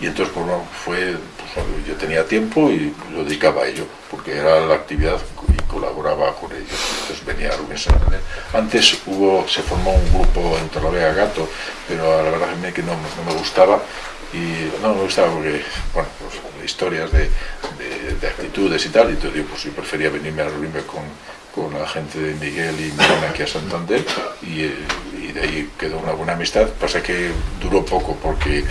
Y entonces, pues, bueno, fue, pues, yo tenía tiempo y lo dedicaba a ello, porque era la actividad y colaboraba con ellos. Entonces venía a Rubén Santander. Antes hubo, se formó un grupo en Torlavega Gato, pero la verdad es que no, me gustaba y no me gustaba porque, bueno, pues, historias de, de, de, actitudes y tal, y entonces yo, pues, yo prefería venirme a reunirme con, con la gente de Miguel y Miguel aquí a Santander y, y, de ahí quedó una buena amistad. Pasa que duró poco porque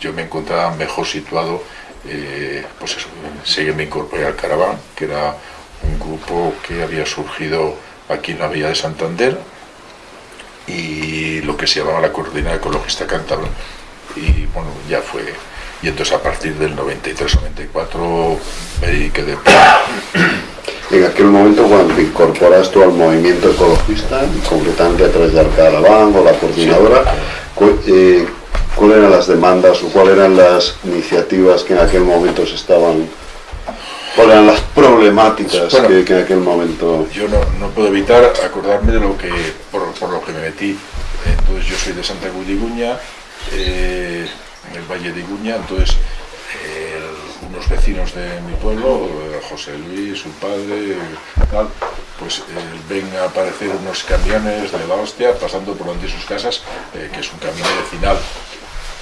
yo me encontraba mejor situado, eh, pues eso, enseguida me incorporé al Caraván, que era un grupo que había surgido aquí en la Villa de Santander y lo que se llamaba la Coordinada Ecologista Cántabra y bueno, ya fue. Y entonces a partir del 93-94 me dediqué de en aquel momento cuando te incorporas tú al movimiento ecologista, concretamente a través del Caraván o la coordinadora, sí. eh, ¿cuáles eran las demandas o cuáles eran las iniciativas que en aquel momento se estaban, cuáles eran las problemáticas bueno, que, que, en aquel momento... Yo no, no, puedo evitar acordarme de lo que, por, por lo que me metí. Entonces yo soy de Santa Cruz de Iguña, eh, en el Valle de Iguña, entonces eh, unos vecinos de mi pueblo, José Luis, su padre, tal, pues eh, ven a aparecer unos camiones de la hostia pasando por donde sus casas, eh, que es un camino vecinal,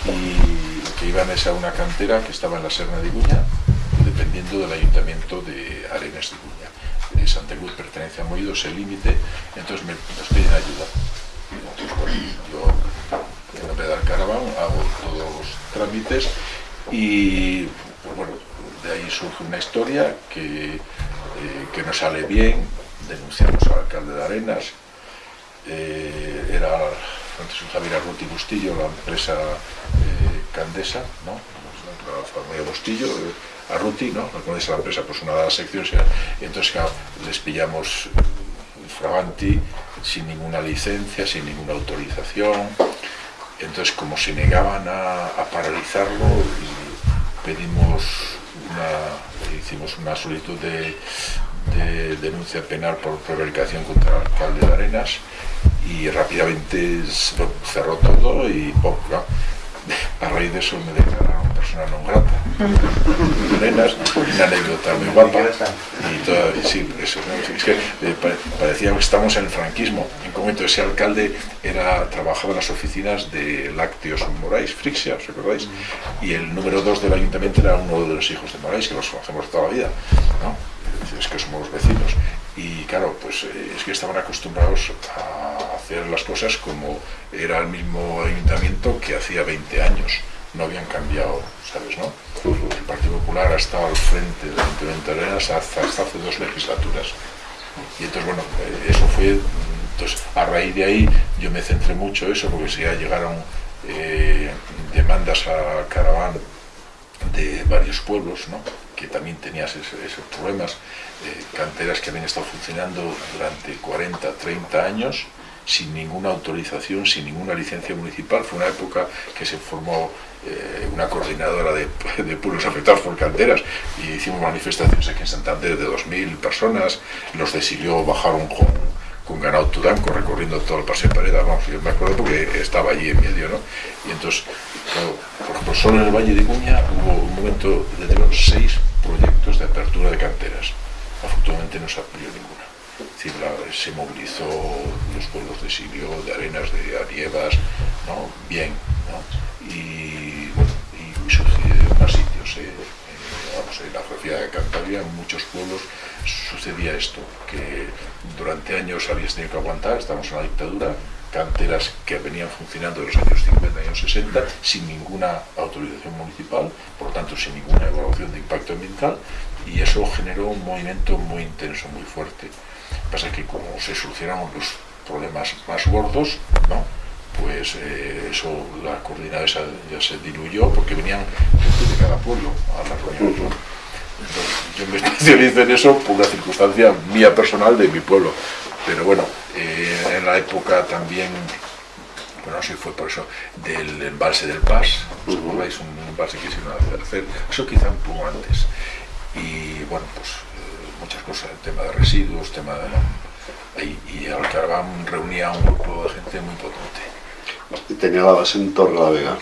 y que iban a una cantera que estaba en la Serna de Iguña, dependiendo del ayuntamiento de Arenas de Iguña. Eh, Santa Cruz pertenece a Moido, ese límite, entonces me, nos piden ayuda. Entonces, pues, yo, en nombre del caraván, hago todos los trámites y pues bueno, de ahí surge una historia que, eh, que no sale bien, denunciamos al alcalde de Arenas, eh, era Francisco Javier Arruti Bustillo, la empresa eh, Candesa, ¿no? la familia Bustillo, eh, Arruti, ¿no? la la empresa, pues una de las secciones, entonces les pillamos fraganti, sin ninguna licencia, sin ninguna autorización, entonces como se negaban a, a paralizarlo, pedimos una, hicimos una solicitud de, de, denuncia penal por prevaricación contra el alcalde de Arenas y rápidamente cerró todo y ¿no? a raíz de eso me declararon persona non grata. Arenas, una anécdota muy guapa y todo, sí, eso, es que eh, parecía que estamos en el franquismo ese alcalde era, trabajaba en las oficinas de Lácteos Moraes, Frixia, ¿os acordáis? y el número dos del ayuntamiento era uno de los hijos de Moraes que los conocemos toda la vida ¿no? es que somos vecinos y claro, pues eh, es que estaban acostumbrados a hacer las cosas como era el mismo ayuntamiento que hacía 20 años, no habían cambiado, ¿sabes? No? El Partido Popular ha estado al frente del Ayuntamiento de Arenas hasta, hasta hace dos legislaturas. Y entonces, bueno, eh, eso fue, entonces a raíz de ahí yo me centré mucho eso, porque si ya llegaron eh, demandas a Caraván de varios pueblos, ¿no? que también tenían esos, problemas, eh, canteras que habían estado funcionando durante 40, 30 años, sin ninguna autorización, sin ninguna licencia municipal. Fue una época que se formó eh, una coordinadora de, pueblos afectados por canteras y hicimos manifestaciones aquí en Santander de 2.000 personas. Los de Silió bajaron con, con ganado tudanco recorriendo todo el paseo de Pareda. Vamos, me acuerdo porque estaba allí en medio, ¿no? Y entonces, por ejemplo, solo en el Valle de Cuña hubo un momento de seis proyectos de apertura de canteras. Afortunadamente no se abrió ninguna. Es decir, se movilizó los pueblos de Sirio, de Arenas, de Arievas, ¿no? Bien. Y, bueno, y, en más sitios, eh, eh, vamos, en la geografía de Cantabria, muchos pueblos sucedía esto, que durante años habías tenido que aguantar, estamos en la dictadura, canteras que venían funcionando en los años 50 y años 60 sin ninguna autorización municipal, por lo tanto sin ninguna evaluación de impacto ambiental y eso generó un movimiento muy intenso, muy fuerte. Pasa que como se solucionaron los problemas más gordos, ¿no? pues eh, eso, la coordinada esa ya se diluyó porque venían gente de cada pueblo a las reuniones. Yo me especializo en eso por una circunstancia mía personal de mi pueblo. Pero bueno, eh, en la época también, bueno, sí fue por eso, del embalse del Paz, ¿os acordáis? Un embalse que hicieron hacer, eso quizá un poco antes. Y bueno, pues eh, muchas cosas, el tema de residuos, tema de... Y, y el Caraván reunía a un grupo de gente muy potente. tenía la base en Torre la Vega.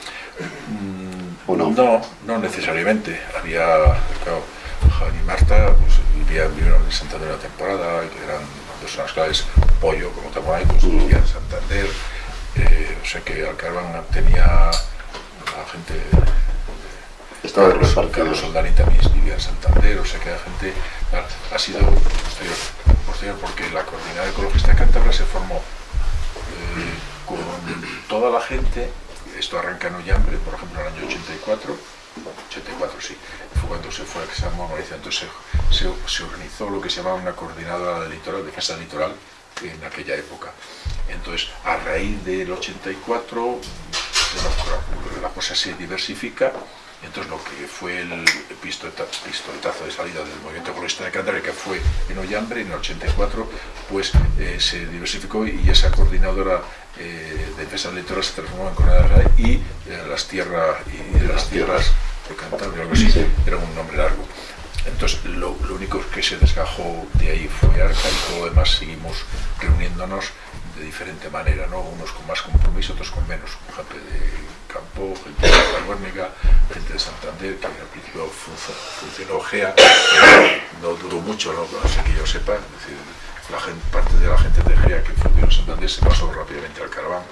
¿O no? No, no necesariamente. Había, claro, Y Marta pues, vivían, vivieron en Santander una temporada, que eran personas claves, Pollo, como Tamuay, pues vivía en Santander. Eh, o sea que Alcarvan tenía la gente Estaba Carlos, repartido. Carlos Soldani también vivía en Santander, o sea que la gente ha, ha sido posterior, posterior porque la coordinada ecologista de Cantabria se formó eh, con toda la gente, esto arranca en Ollambre, por ejemplo, en el año 84, 84 sí, fue cuando se fue se normalizó, entonces se, organizó lo que se llamaba una coordinada del litoral, defensa litoral, en aquella época. Entonces, a raíz del 84, bueno, la cosa se diversifica entonces lo que fue el pistoleta- pistoletazo de salida del movimiento ecologista de Cantabria, que fue en Ollambre en el 84, pues eh, se diversificó y esa coordinadora eh, de defensa del litoral se transformó en Coordinadora y eh, las, tierra, y de las tierras de Cantabria, algo así, Sí. era un nombre largo. Entonces lo, lo único que se desgajó de ahí fue Arca y todo lo demás seguimos reuniéndonos de diferente manera, ¿no? unos con más compromiso, otros con menos, gente de Campo, gente de la Guernica, gente de Santander, que al principio func- funcionó GEA, no duró mucho, ¿no? sé que yo sepa, es decir, parte de la gente de GEA que funcionó en Santander se pasó rápidamente al Caraván,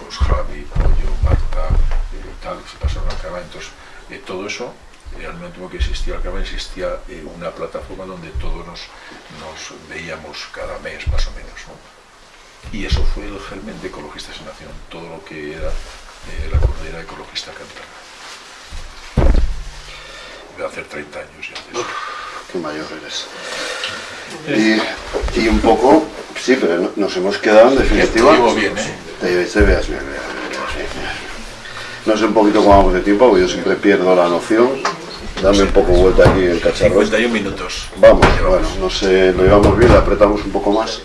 pues Javi, Pollo, Marta, eh, tal, se pasaron al Caraván, entonces eh, todo eso eh, al tiempo que existía el Caraván existía eh, una plataforma donde todos nos, nos veíamos cada mes más o menos, ¿no? Y eso fue el germen de Ecologistas en Acción, todo lo que era eh, la comunidad ecologista cantabria. Voy a hacer 30 años ya de eso. Qué mayor eres. Y, y un poco, sí, pero no- nos hemos quedado en definitiva. Llevo bien, ¿eh? Te, te veas bien. No sé un poquito cómo vamos de tiempo, porque yo siempre pierdo la noción. Dame un poco vuelta aquí el cacharro. 51 minutos. Vamos, bueno, no sé, lo llevamos bien, le apretamos un poco más.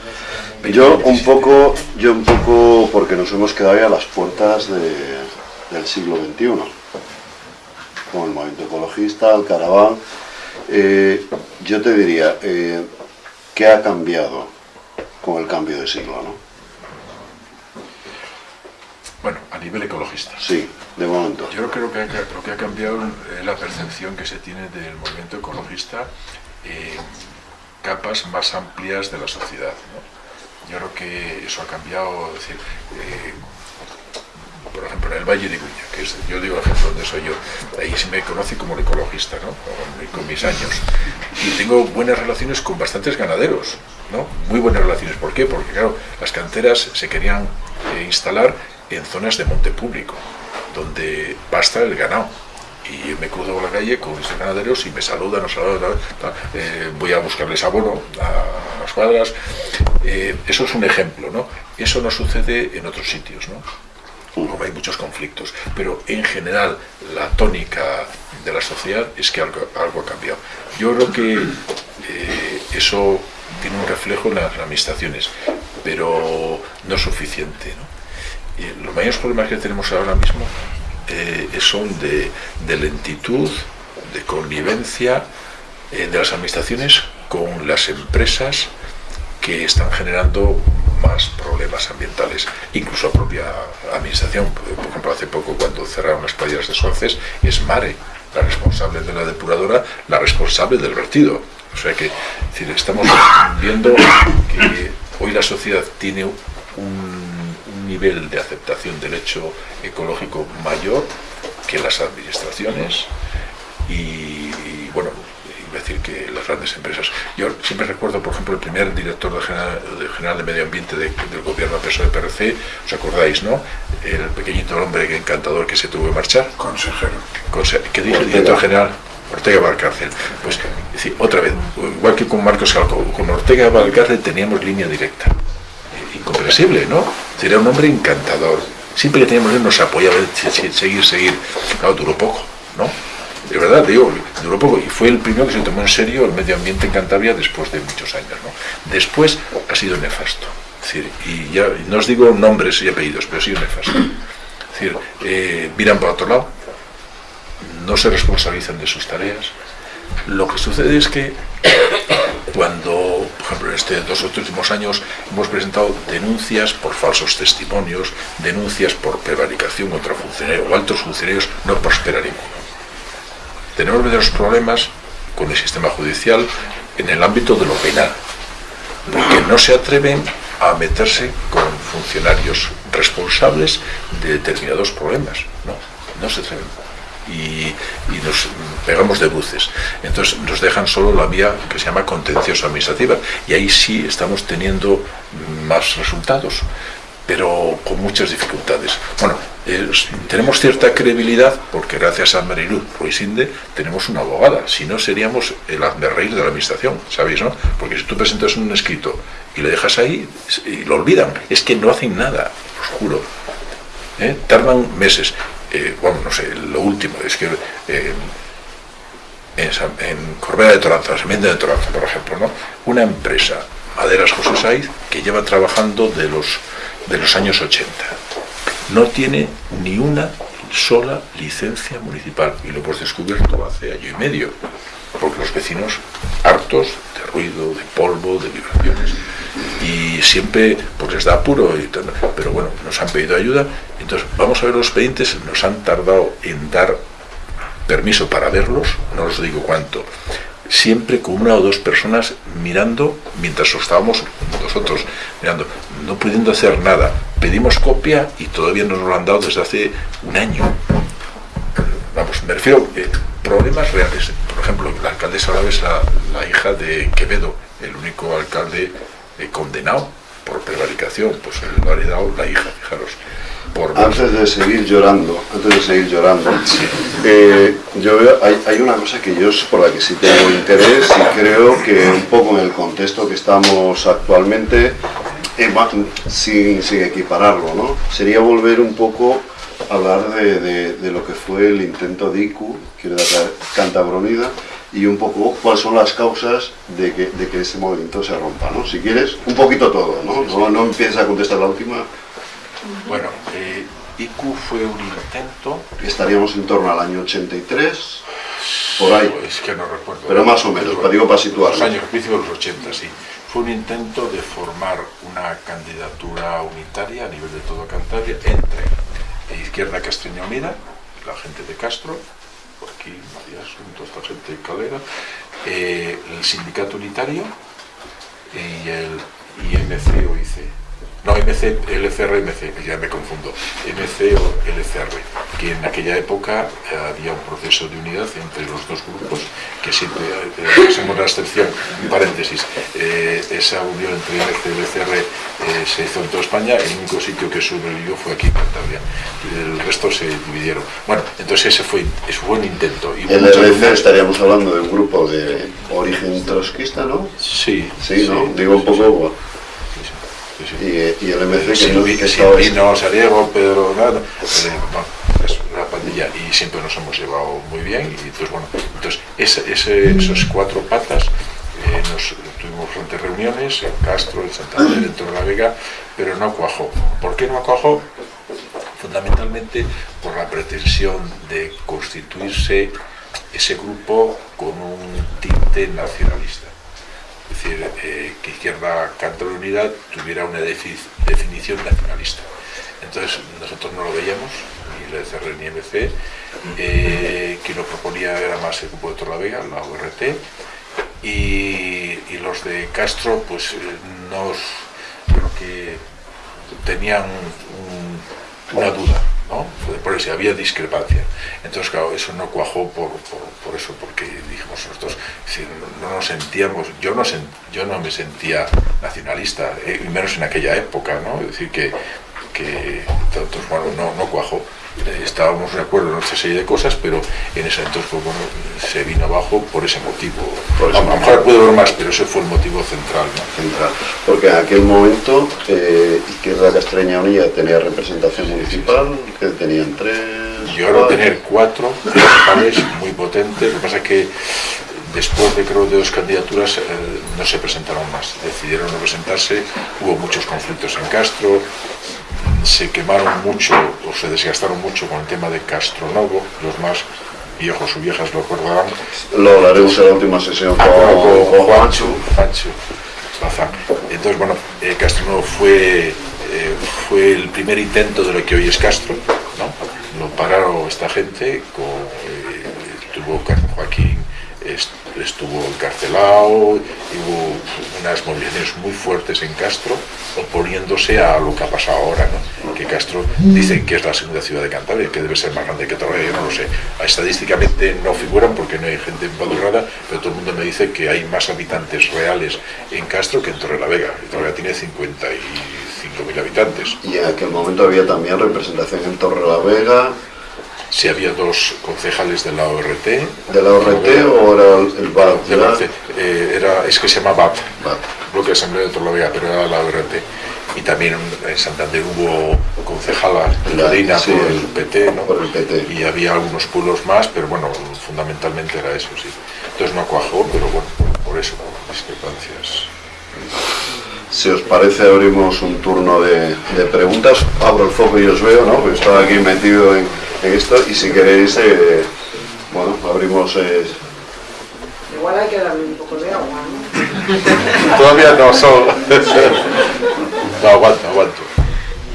Yo un poco, yo un poco, porque nos hemos quedado ya a las puertas de- del siglo XXI, con el movimiento ecologista, el caraván. Eh, yo te diría, eh, ¿qué ha cambiado con el cambio de siglo? ¿no? Bueno, a nivel ecologista. Sí, de momento. Yo creo que lo que ha cambiado es la percepción que se tiene del movimiento ecologista en capas más amplias de la sociedad. ¿no? Yo creo que eso ha cambiado, es decir, eh, por ejemplo, en el Valle de Guña, que es, yo digo ejemplo donde soy yo, ahí se me conoce como ecologista, ¿no? con, con mis años. Y tengo buenas relaciones con bastantes ganaderos, ¿no? Muy buenas relaciones. ¿Por qué? Porque, claro, las canteras se querían eh, instalar en zonas de monte público, donde pasta el ganado. Y me cruzo por la calle con esos ganaderos y me saludan, tal, tal, eh, voy a buscarles abono a las cuadras. Eh, eso es un ejemplo, ¿no? Eso no sucede en otros sitios, ¿no? Como hay muchos conflictos, pero en general la tónica de la sociedad es que algo, algo ha cambiado. Yo creo que eh, eso tiene un reflejo en las administraciones, pero no es suficiente. ¿no? Y los mayores problemas que tenemos ahora mismo eh, son de, de lentitud, de connivencia eh, de las administraciones con las empresas que están generando más problemas ambientales, incluso la propia administración. Por ejemplo, hace poco cuando cerraron las playas de Suarces, es Mare la responsable de la depuradora, la responsable del vertido. O sea que es decir, estamos viendo que hoy la sociedad tiene un nivel de aceptación del hecho ecológico mayor que las administraciones y, y, bueno, iba a decir que las grandes empresas. Yo siempre recuerdo, por ejemplo, el primer director de general de, general de Medio Ambiente de- del gobierno PSOE PRC, os acordáis, ¿no? El pequeñito hombre encantador que se tuvo que marchar. Consejero. Conse- ¿Qué dijo el director general? Ortega Valcárcel. Pues, decir, otra vez, igual que con Marcos Calco, con Ortega Valcárcel teníamos línea directa. Incomprensible, ¿no? Sería un hombre encantador. Siempre que teníamos él nos apoyaba, se- se- seguir, seguir. Claro, duró poco, ¿no? De verdad, digo, duró poco. Y fue el primero que se tomó en serio el medio ambiente en Cantabria después de muchos años, ¿no? Después ha sido nefasto. Y ya no os digo nombres y apellidos, pero sido nefasto. Es decir, eh, miran para otro lado, no se responsabilizan de sus tareas. Lo que sucede es que cuando, por ejemplo, en estos dos últimos años hemos presentado denuncias por falsos testimonios, denuncias por prevaricación contra funcionarios o altos funcionarios, no prospera. Tenemos verdaderos problemas con el sistema judicial en el ámbito de lo penal, porque no se atreven a meterse con funcionarios responsables de determinados problemas, no, no se atreven y, nos pegamos de bruces. Entonces nos dejan solo la vía que se llama contencioso administrativa y ahí sí estamos teniendo más resultados, pero con muchas dificultades. Bueno, tenemos cierta credibilidad porque gracias a Marilu Ruizinde tenemos una abogada, si no seríamos el reír de la administración, ¿sabéis? No? Porque si tú presentas un escrito y le dejas ahí y lo olvidan, es que no hacen nada, os juro. ¿eh? Tardan meses. Eh, bueno, no sé, lo último es que eh, en, Corbera de Toranza, Semente de Toranza, por ejemplo, ¿no? una empresa, Maderas José Saiz, que lleva trabajando de los, de los años 80. No tiene ni una sola licencia municipal y lo hemos descubierto hace año y medio, porque los vecinos hartos de ruido, de polvo, de vibraciones, y siempre pues les da apuro, y pero bueno, nos han pedido ayuda, entonces vamos a ver los expedientes, nos han tardado en dar permiso para verlos, no os digo cuánto, siempre con una o dos personas mirando mientras estábamos nosotros mirando, no pudiendo hacer nada. Pedimos copia y todavía no nos lo han dado desde hace un año. Vamos, me refiero a eh, problemas reales. Por ejemplo, la alcaldesa ahora es la, la hija de Quevedo, el único alcalde condenado por prevaricación, pues lo ha la hija, fijaros. Por antes de seguir llorando, antes de seguir llorando, eh, yo veo, hay, una cosa que yo por la que sí tengo interés y creo que un poco en el contexto que estamos actualmente, eh, sin, sin, equipararlo, ¿no? sería volver un poco a hablar de, de, lo que fue el intento de ICU, que era Cantabronida, y un poco cuáles son las causas de que, de que ese movimiento se rompa, ¿no? Si quieres, un poquito todo, ¿no? No, no empieces a contestar la última. Bueno, eh, IQ fue un intento... Estaríamos en torno al año 83, por ahí. Es que no recuerdo. Pero más o menos, para, digo, para. Los años, de los 80, sí. Fue un intento de formar una candidatura unitaria a nivel de todo Cantabria entre Izquierda Castreña Unida, la gente de Castro, por aquí, María toda esta gente calera, eh, el sindicato unitario y el IMC o IC no, MC, LCR, MC, ya me confundo, MC o LCR, que en aquella época eh, había un proceso de unidad entre los dos grupos, que siempre, eh, hacemos la excepción, un paréntesis, eh, esa unión entre MC y LCR se hizo en toda España, el único sitio que sobrevivió fue aquí en Cantabria, el resto se dividieron. Bueno, entonces ese fue, ese fue un intento. Y el LCR estaríamos hablando de un grupo de origen trotskista, ¿no? Sí. Sí, ¿no? Digo un poco y, el MC que, que Silvino, Sariego, Pedro, nada, eh, bueno, es una pandilla y siempre nos hemos llevado muy bien y entonces bueno, entonces ese, ese, esos cuatro patas eh, nos tuvimos frente reuniones en Castro, en Santander, en Torrelavega, pero no cuajó. ¿Por qué no cuajó? Fundamentalmente por la pretensión de constituirse ese grupo con un tinte nacionalista es decir, eh, que Izquierda Cantabria Unidad tuviera una definición nacionalista. Entonces nosotros no lo veíamos, ni el ECR ni MC, eh, quien lo proponía era más el grupo de Torlavega, la ORT, y, los de Castro pues eh, nos creo que tenían una duda por eso había discrepancia. Entonces, claro, eso no cuajó por, por, eso, porque dijimos nosotros, si no, nos sentíamos, yo no, yo no me sentía nacionalista, eh, menos en aquella época, ¿no? Es decir, que, que entonces, bueno, no, no cuajó. Eh, estábamos de acuerdo en otra serie de cosas, pero en ese entonces pues, bueno, se vino abajo por ese motivo. a lo mejor puede haber más, pero ese fue el motivo central. central. Porque en aquel momento eh, Izquierda Castreña Unida tenía representación municipal, que tenían tres... Yo a tener cuatro municipales muy potentes, lo que pasa es que después de creo de dos candidaturas eh, no se presentaron más, decidieron no presentarse, hubo muchos conflictos en Castro, se quemaron mucho o se desgastaron mucho con el tema de Castronovo, los más ojos su viejas lo recordarán. Lo hablaremos en la última sesión con, con Juancho. Entonces, bueno, eh, Castro Nuevo fue, eh, fue el primer intento de lo que hoy es Castro, ¿no? Lo pararon esta gente, con, eh, tuvo Joaquín estuvo encarcelado, hubo unas movilizaciones muy fuertes en Castro, oponiéndose a lo que ha pasado ahora, ¿no? que Castro dicen que es la segunda ciudad de Cantabria, que debe ser más grande que Torre, yo no lo sé. Estadísticamente no figuran porque no hay gente empadronada, pero todo el mundo me dice que hay más habitantes reales en Castro que en Torre la Vega. Torre tiene 55.000 habitantes. Y en aquel momento había también representación en Torre la Vega, si había dos concejales de la ORT. ¿De la ORT o era el? De la, eh, era, es que se llama BAT. Bloque de Asamblea de Torlavega, pero era la ORT. Y también en Santander hubo concejala Ladina sí, por el PT, ¿no? Por el PT. Y había algunos pueblos más, pero bueno, fundamentalmente era eso, sí. Entonces no cuajó, pero bueno, por eso, discrepancias. Si os parece, abrimos un turno de, de, preguntas. Abro el foco y os veo, ¿no? Porque estaba aquí metido en, en esto y si queréis, eh, bueno, abrimos... Eh... Igual hay que darle un poco de agua, ¿no? Todavía no, solo... no, aguanto, aguanto.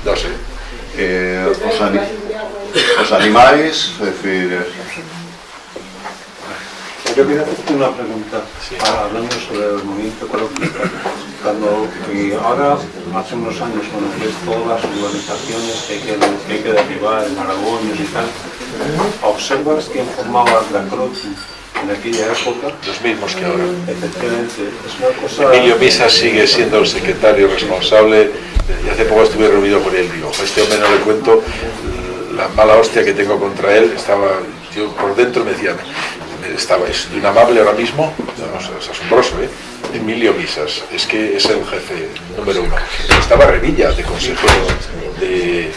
No sé. Eh, os, ani os, animáis? Es decir... Eh... Yo quería hacerte una pregunta, sí. hablando sobre el movimiento ecologista. Cuando, y ahora, hace unos años, cuando ves todas las urbanizaciones que hay que, que, hay que derribar, en Aragones y tal, observas quién formaba la CROT en aquella época. Los mismos que ahora. Efectivamente, es una cosa... Emilio Misa sigue siendo el secretario responsable, y hace poco estuve reunido con él, digo, este hombre no le cuento la mala hostia que tengo contra él, estaba, yo por dentro me decía, estaba, es de un amable ahora mismo, no, es asombroso, ¿eh? Emilio Misas, es que es el jefe número uno. Estaba Revilla, de consejero de,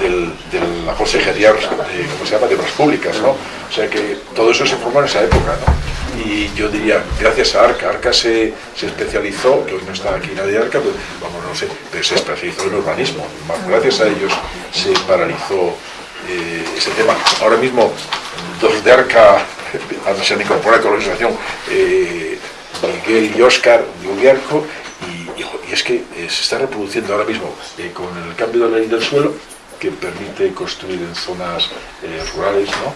de la consejería de, ¿cómo se llama? de Obras Públicas, ¿no? O sea que todo eso se formó en esa época. Y yo diría, gracias a Arca, Arca se, se especializó, que hoy no está aquí nadie de Arca, pues, vamos, no sé, pero se especializó en urbanismo. Gracias a ellos se paralizó eh, ese tema. Ahora mismo, dos de Arca se han incorporado con la organización eh, Miguel y Óscar de Ubiarco y, es que eh, se está reproduciendo ahora mismo eh, con el cambio de la ley del suelo que permite construir en zonas rurales, ¿no?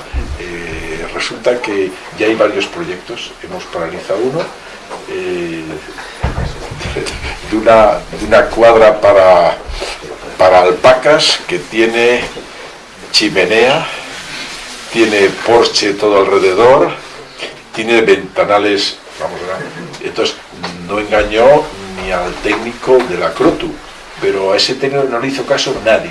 Resulta que ya hay varios proyectos, hemos paralizado uno, de, una, de una cuadra para, para alpacas que tiene chimenea, tiene porche todo alrededor, tiene ventanales, vamos entonces no engañó ni al técnico de la Crotu, pero a ese técnico no le hizo caso nadie,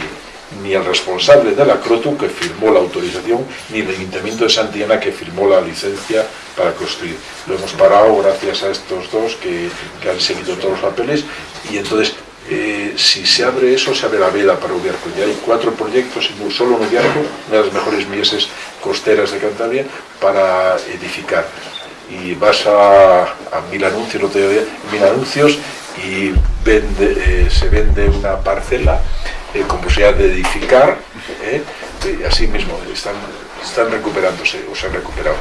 ni el responsable de la Crotu que firmó la autorización, ni el Ayuntamiento de Santillana que firmó la licencia para construir. Lo hemos parado gracias a estos dos que, que han seguido todos los papeles y entonces eh, si se abre eso, se abre la vela para Ubiarco. Ya hay cuatro proyectos, solo en Ubiarco, una de las mejores mieses costeras de Cantabria, para edificar. Y vas a, Mil Anuncios, otro día, Mil Anuncios, y eh, se vende una parcela eh, con posibilidad de edificar, así mismo están, recuperándose, o se han recuperado.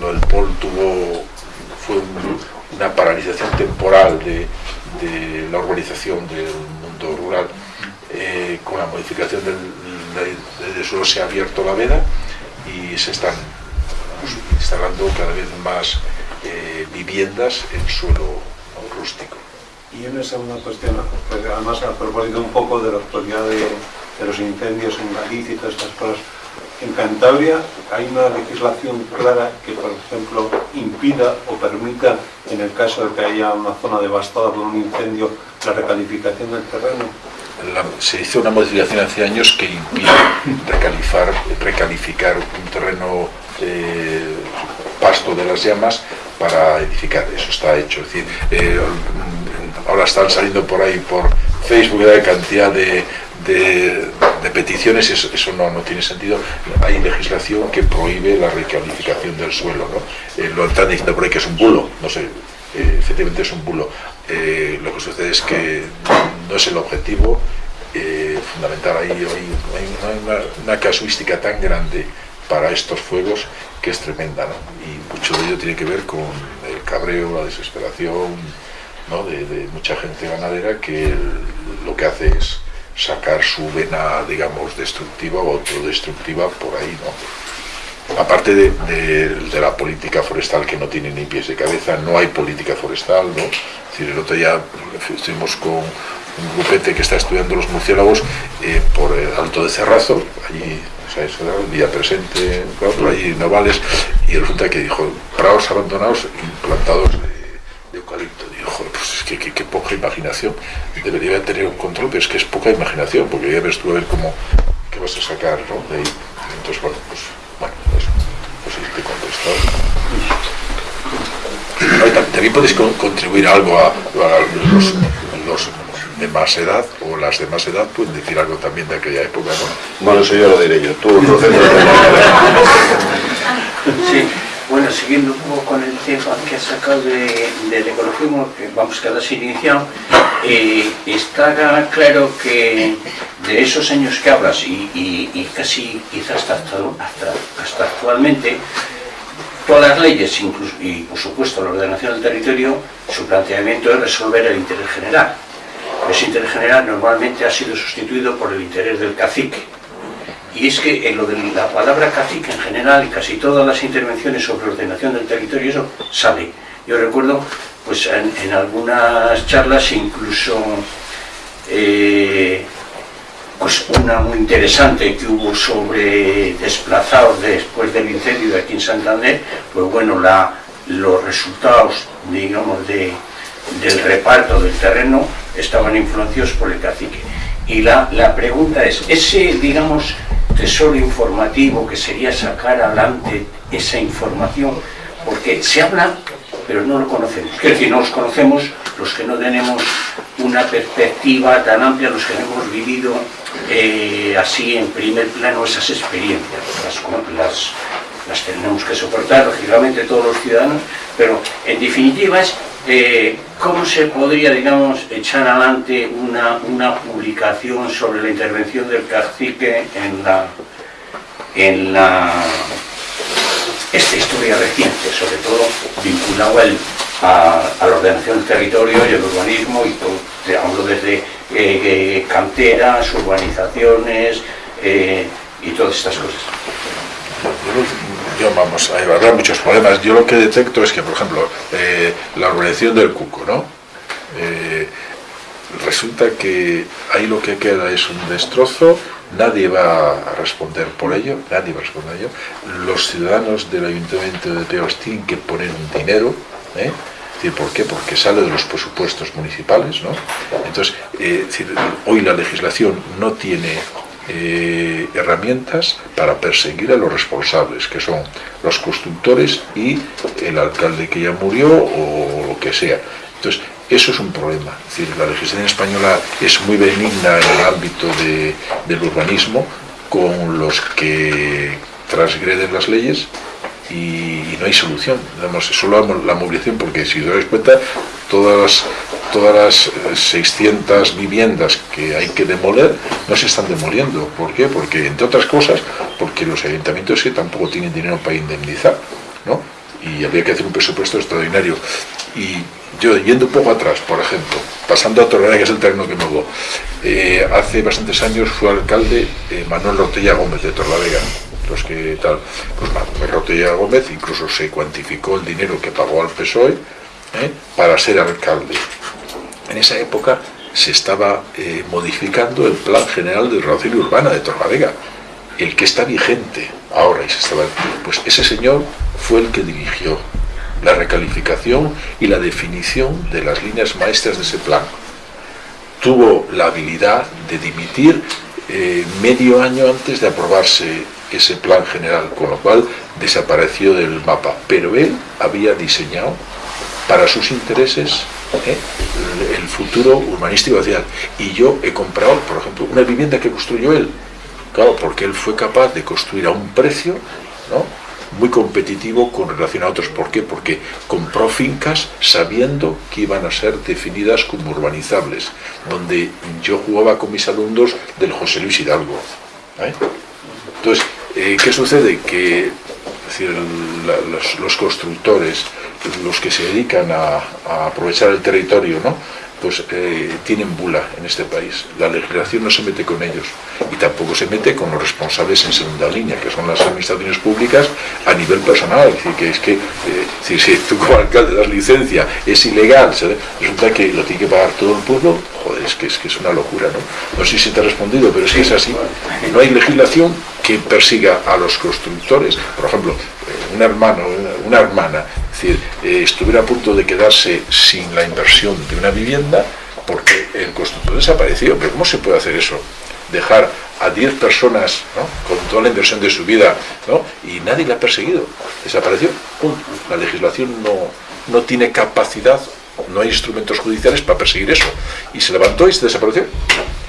Lo del POL tuvo, fue un, una paralización temporal de, de la urbanización del mundo rural eh, con la modificación del, del, suelo se ha abierto la veda y se están instalando cada vez más eh, viviendas en suelo rústico. Y una segunda cuestión, pues además a propósito un poco de la actualidad de, de los incendios en Galicia y todas estas cosas, en Cantabria hay una legislación clara que, por ejemplo, impida o permita, en el caso de que haya una zona devastada por un incendio, la recalificación del terreno. Se hizo una modificación hace años que impide recalificar, un terreno eh, pasto de las llamas para edificar, eso está hecho. Eh, ahora están saliendo por ahí por Facebook la cantidad de, de peticiones, eso, eso no, no, tiene sentido. Hay legislación que prohíbe la recalificación del suelo. ¿no? Eh, lo están diciendo por ahí que es un bulo, no sé, eh, efectivamente es un bulo. Eh, lo que sucede es que no es el objetivo fundamental. Hay, hay una, una, casuística tan grande para estos fuegos que es tremenda, ¿no? Y mucho de ello tiene que ver con el cabreo, la desesperación ¿no? de, mucha gente ganadera que lo que hace es sacar su vena, digamos, destructiva o autodestructiva por ahí, ¿no? Aparte de, de, la política forestal que no tiene ni pies de cabeza, no hay política forestal, ¿no? Es decir, el otro día estuvimos con un grupete que está estudiando los murciélagos eh, por el Alto de Cerrazo, allí, día presente, claro, allí Novales, y resulta que dijo, prados abandonados implantados de, de eucalipto. Pues que qué poca imaginación, debería tener un control, pero es que es poca imaginación, porque ya ves tú a ver cómo, qué vas a sacar ¿no? de ahí. Entonces, bueno, pues, bueno, eso, pues te contestado. También podéis contribuir algo a, a los, los de más edad o las de más edad pueden decir algo también de aquella época, ¿no? Bueno, eso ya lo diré yo. Tú, entonces, Sí, bueno, siguiendo con el tema que has sacado de, del ecologismo, que vamos que has iniciado, eh, está claro que de esos años que hablas y, casi quizás hasta, hasta, hasta actualmente, todas las leyes, incluso, y por supuesto la ordenación del territorio, su planteamiento es resolver el interés general ese interés general normalmente ha sido sustituido por el interés del cacique. Y es que en lo de la palabra cacique en general y casi todas las intervenciones sobre ordenación del territorio, eso sale. Yo recuerdo pues en, algunas charlas incluso eh, pues una muy interesante que hubo sobre desplazados después del incendio aquí en Santander, pues bueno, la, los resultados, digamos, de, del reparto del terreno estaban influenciados por el cacique. Y la, la pregunta es, ese, digamos, tesoro informativo que sería sacar adelante esa información, porque se habla, pero no lo conocemos. Es decir, no los conocemos los que no tenemos una perspectiva tan amplia, los que no hemos vivido eh, así en primer plano esas experiencias. Las, las, las tenemos que soportar, lógicamente, todos los ciudadanos, pero en definitiva es eh, ¿cómo se podría, digamos, echar adelante una, una, publicación sobre la intervención del cacique en la, en la esta historia reciente, sobre todo vinculado a, la ordenación del territorio y el urbanismo, y hablo desde eh, eh, canteras, urbanizaciones y todas estas cosas yo vamos, habrá muchos problemas. Yo lo que detecto es que, por ejemplo, eh, la organización del cuco, ¿no? Eh, resulta que ahí lo que queda es un destrozo, nadie va a responder por ello, nadie va a responder por ello. Los ciudadanos del Ayuntamiento de Peos tienen que poner un dinero, ¿eh? ¿Por qué? Porque sale de los presupuestos municipales, ¿no? Entonces, hoy la legislación no tiene eh, herramientas para perseguir a los responsables, que son los constructores y el alcalde que ya murió o lo que sea. Entonces, eso es un problema. Decir, la legislación española es muy benigna en el ámbito del urbanismo con los que transgreden las leyes y, no hay solución. Digamos, solo la movilización, porque si os dais cuenta, todas las, todas las 600 eh, viviendas que hay que demoler no se están demoliendo. ¿Por qué? Porque, entre otras cosas, porque los ayuntamientos que tampoco tienen dinero para indemnizar, ¿no? Y habría que hacer un presupuesto extraordinario. Y yo, yendo un poco atrás, por ejemplo, pasando a Torreira, que es el terreno que me hubo, eh, hace bastantes años fue alcalde eh, Manuel Rotella Gómez de Torlavega los que tal, pues Rotella Gómez incluso se cuantificó el dinero que pagó al PSOE ¿eh? para ser alcalde. En esa época se estaba eh, modificando el Plan General de Relación Urbana de Torlavega, el que está vigente ahora y se estaba, pues ese señor fue el que dirigió la recalificación y la definición de las líneas maestras de ese plan. Tuvo la habilidad de dimitir eh, medio año antes de aprobarse ese plan general, con lo cual desapareció del mapa. Pero él había diseñado para sus intereses ¿eh? el futuro urbanístico social. Y yo he comprado, por ejemplo, una vivienda que construyó él. Claro, porque él fue capaz de construir a un precio muy competitivo con relación a otros. ¿Por qué? Porque compró fincas sabiendo que iban a ser definidas como urbanizables, donde yo jugaba con mis alumnos del José Luis Hidalgo. ¿eh? Entonces, Eh, ¿Qué sucede? Que los, constructores, los que se dedican a aprovechar el territorio, ¿no? Pues eh, tienen bula en este país. La legislación no se mete con ellos y tampoco se mete con los responsables en segunda línea, que son las administraciones públicas a nivel personal. Es decir, que es que eh, decir, si tú como alcalde das licencia, es ilegal, resulta que lo tiene que pagar todo el pueblo, joder, es que es, que es una locura, ¿no? No sé si te he respondido, pero es que es así. No hay legislación que persiga a los constructores. Por ejemplo, eh, un hermano, una- hermana, es decir, eh, estuviera a punto de quedarse sin la inversión de una vivienda porque el constructor desapareció. Pero ¿cómo se puede hacer eso? Dejar a 10 personas ¿no? con toda la inversión de su vida ¿no? y nadie la ha perseguido. Desapareció. Punto. La legislación no, no tiene capacidad, no hay instrumentos judiciales para perseguir eso. Y se levantó y se desapareció.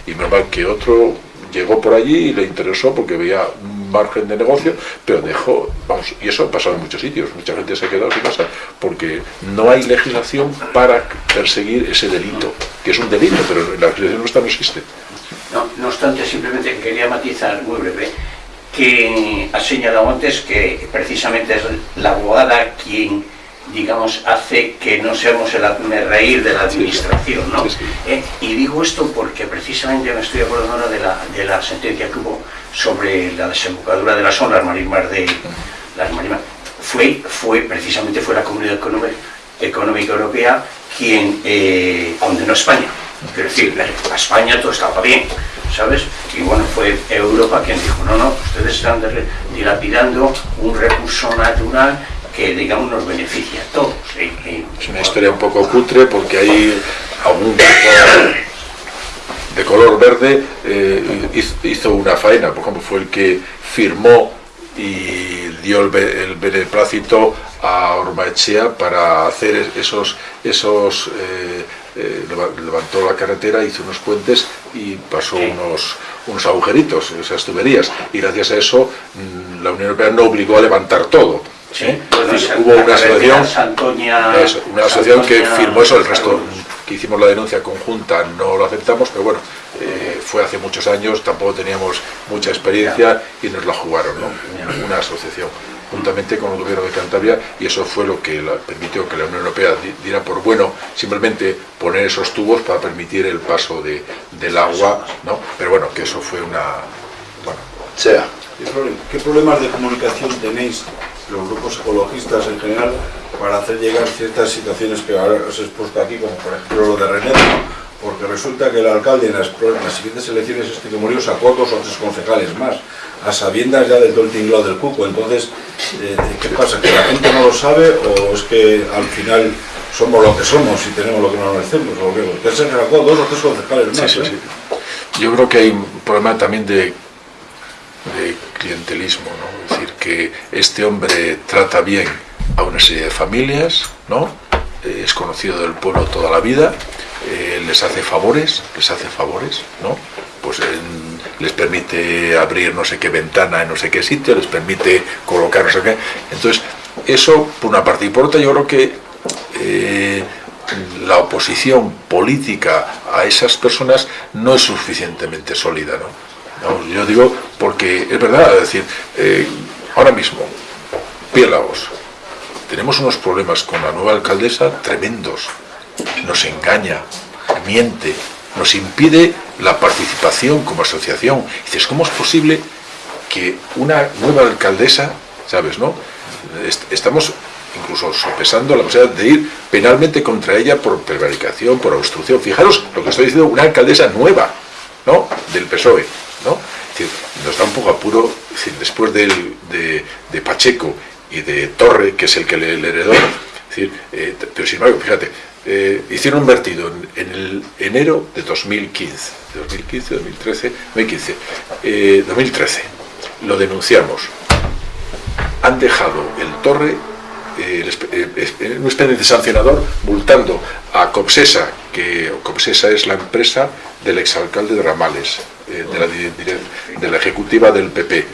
Y normal que otro llegó por allí y le interesó porque veía un margen de negocio, pero dejó, vamos, y eso ha pasado en muchos sitios, mucha gente se ha quedado sin casa, porque no hay legislación para perseguir ese delito, que es un delito, pero la legislación nuestra no existe. No, no obstante, simplemente quería matizar muy breve que has señalado antes que precisamente es la abogada quien, digamos, hace que no seamos el hazme reír de la administración, ¿no? Sí, sí. Eh, y digo esto porque precisamente me estoy acordando ahora de la, de la sentencia que hubo sobre la desembocadura de las olas marismas de las marismas. Fue, fue, precisamente fue la Comunidad Económica, Económica Europea quien eh, condenó a España. Quiero decir, a España todo estaba bien, ¿sabes? Y bueno, fue Europa quien dijo, no, no, ustedes están dilapidando un recurso natural que, digamos, nos beneficia a todos. Es una historia un poco cutre porque hay algún tipo de color verde eh, hiz- hizo una faena, por ejemplo, fue el que firmó y dio el, el beneplácito a Ormaechea para hacer es- esos, esos eh, eh, leva- levantó la carretera, hizo unos puentes y pasó unos, unos agujeritos, esas tuberías, y gracias a eso mm, la Unión Europea no obligó a levantar todo. Sí, ¿eh? entonces, hubo una asociación Santoña- una asociación que firmó eso, el resto que hicimos la denuncia conjunta no lo aceptamos, pero bueno, eh, fue hace muchos años, tampoco teníamos mucha experiencia y nos la jugaron, ¿no? Una asociación, juntamente con el gobierno de Cantabria, y eso fue lo que permitió que la Unión Europea di- diera por bueno simplemente poner esos tubos para permitir el paso de, del agua, ¿no? Pero bueno, que eso fue una... Bueno, Sea. ¿Qué problem- ¿Qué problemas de comunicación tenéis los grupos ecologistas en general para hacer llegar ciertas situaciones que ahora os he expuesto aquí, como por ejemplo lo de René? Porque resulta que el alcalde en las, en las siguientes elecciones este que murió sacó dos o tres concejales más, a sabiendas ya de todo el tinglado del cuco. Entonces, eh, ¿qué pasa? ¿Que la gente no lo sabe o es que al final somos lo que somos y tenemos lo que nos merecemos? ¿O qué? Porque se sacó dos o tres concejales más. Sí, sí, ¿eh? sí. Yo creo que hay un problema también de, de clientelismo, ¿no? Es decir, que este hombre trata bien a una serie de familias, ¿no? Eh, es conocido del pueblo toda la vida, eh, les hace favores, les hace favores, ¿no? Pues en- les permite abrir no sé qué ventana en no sé qué sitio, les permite colocar no sé qué. Entonces, eso por una parte y por otra yo creo que eh, la oposición política a esas personas no es suficientemente sólida. ¿no? Yo digo porque es verdad, es decir, eh, ahora mismo, Piélagos, tenemos unos problemas con la nueva alcaldesa tremendos. Nos engaña, miente, nos impide la participación como asociación. Dices, ¿cómo es posible que una nueva alcaldesa, ¿sabes, no? Est- Estamos incluso sopesando la posibilidad de ir penalmente contra ella por prevaricación, por obstrucción. Fijaros lo que estoy diciendo, una alcaldesa nueva, ¿no? Del PSOE, ¿no? Decir, nos da un poco apuro, después de, de Pacheco y de Torre, que es el que le, le heredó, decir, eh, pero sin embargo, fíjate, eh, hicieron un vertido en, el enero de 2015, de 2015, 2013, 2015, eh, 2013, lo denunciamos, han dejado el Torre eh, espe- eh, eh, un expediente sancionador multando a Copsesa, que Copsesa es la empresa del exalcalde de Ramales, eh, de, la, de la ejecutiva del PP,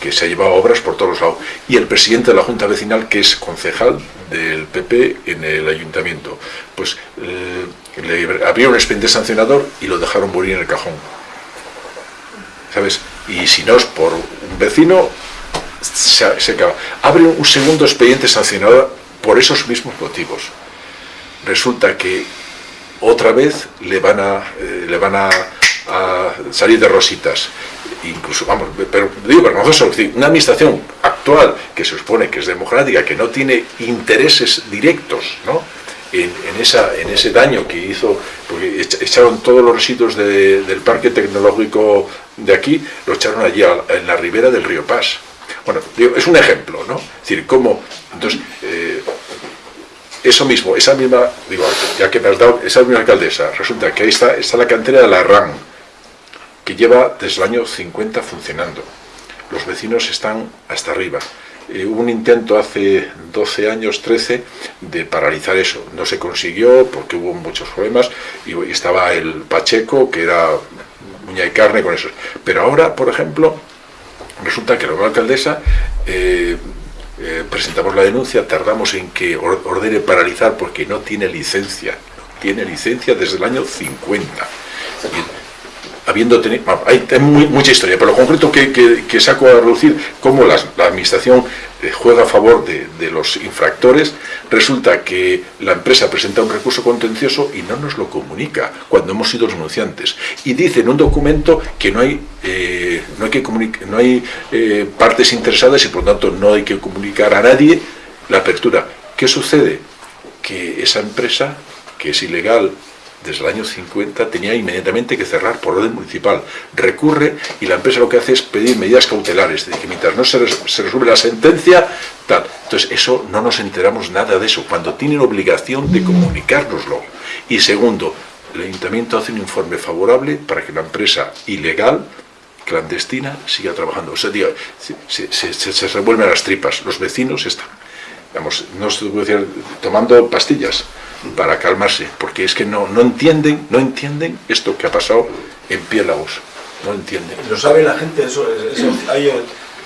que se ha llevado obras por todos lados, y el presidente de la Junta Vecinal, que es concejal del PP en el ayuntamiento. Pues eh, le abrieron un expediente sancionador y lo dejaron morir en el cajón. ¿sabes? Y si no es por un vecino, se, acaba. Abre un segundo expediente sancionador por esos mismos motivos. Resulta que otra vez le van a, eh, le van a, salir de rositas incluso, vamos, pero digo vergonzoso, una administración actual que se supone que es democrática, que no tiene intereses directos, ¿no? En, esa, en ese daño que hizo, porque echaron todos los residuos de, del parque tecnológico de aquí, lo echaron allí en la ribera del río Paz. Bueno, digo, es un ejemplo, ¿no? Es decir, cómo, entonces, eh, eso mismo, esa misma, digo, ya que me has dado, esa misma alcaldesa, resulta que ahí está, está la cantera de la RAN, que lleva desde el año 50 funcionando. Los vecinos están hasta arriba. Eh, hubo un intento hace 12 años, 13, de paralizar eso. No se consiguió porque hubo muchos problemas y, y estaba el Pacheco, que era uña y carne con eso. Pero ahora, por ejemplo, resulta que la alcaldesa eh, eh, presentamos la denuncia, tardamos en que ordene paralizar porque no tiene licencia. Tiene licencia desde el año 50. Y, habiendo tenido, hay, mucha historia, pero lo concreto que, que, saco a reducir cómo la, administración juega a favor de, de, los infractores, resulta que la empresa presenta un recurso contencioso y no nos lo comunica cuando hemos sido los denunciantes. Y dice en un documento que no hay, eh, no hay, que no hay eh, partes interesadas y por lo tanto no hay que comunicar a nadie la apertura. ¿Qué sucede? Que esa empresa, que es ilegal desde el año 50 tenía inmediatamente que cerrar por orden municipal. Recurre y la empresa lo que hace es pedir medidas cautelares, de que mientras no se, se resuelve la sentencia, tal. Entonces, eso no nos enteramos nada de eso, cuando tienen obligación de comunicárnoslo. Y segundo, el ayuntamiento hace un informe favorable para que la empresa ilegal clandestina siga trabajando. O sea, se, se, se, se revuelven las tripas, los vecinos están, digamos, no se puede decir, tomando pastillas, para calmarse, porque es que no, no entienden, no entienden esto que ha pasado en Piélagos, no entienden. ¿Lo sabe la gente? Eso, eso, hay,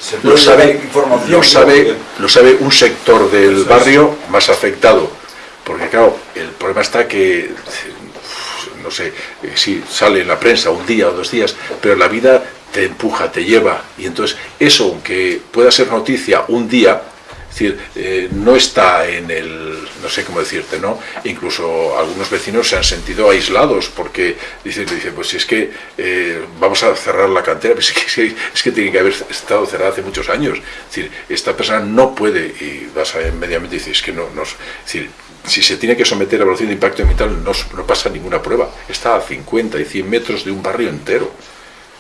¿Se lo sabe, información? Lo sabe, lo sabe un sector del barrio más afectado, porque claro, el problema está que, no sé, si sale en la prensa un día o dos días, pero la vida te empuja, te lleva, y entonces eso, aunque pueda ser noticia un día, decir, eh, no está en el, no sé cómo decirte, ¿no? Incluso algunos vecinos se han sentido aislados porque dicen, dicen pues si es que eh, vamos a cerrar la cantera, pues es que, es que tiene que haber estado cerrada hace muchos años. Es decir, esta persona no puede, y vas a inmediatamente dices, es que no, no, es decir, si se tiene que someter a evaluación de impacto ambiental no, no pasa ninguna prueba. Está a 50 y 100 metros de un barrio entero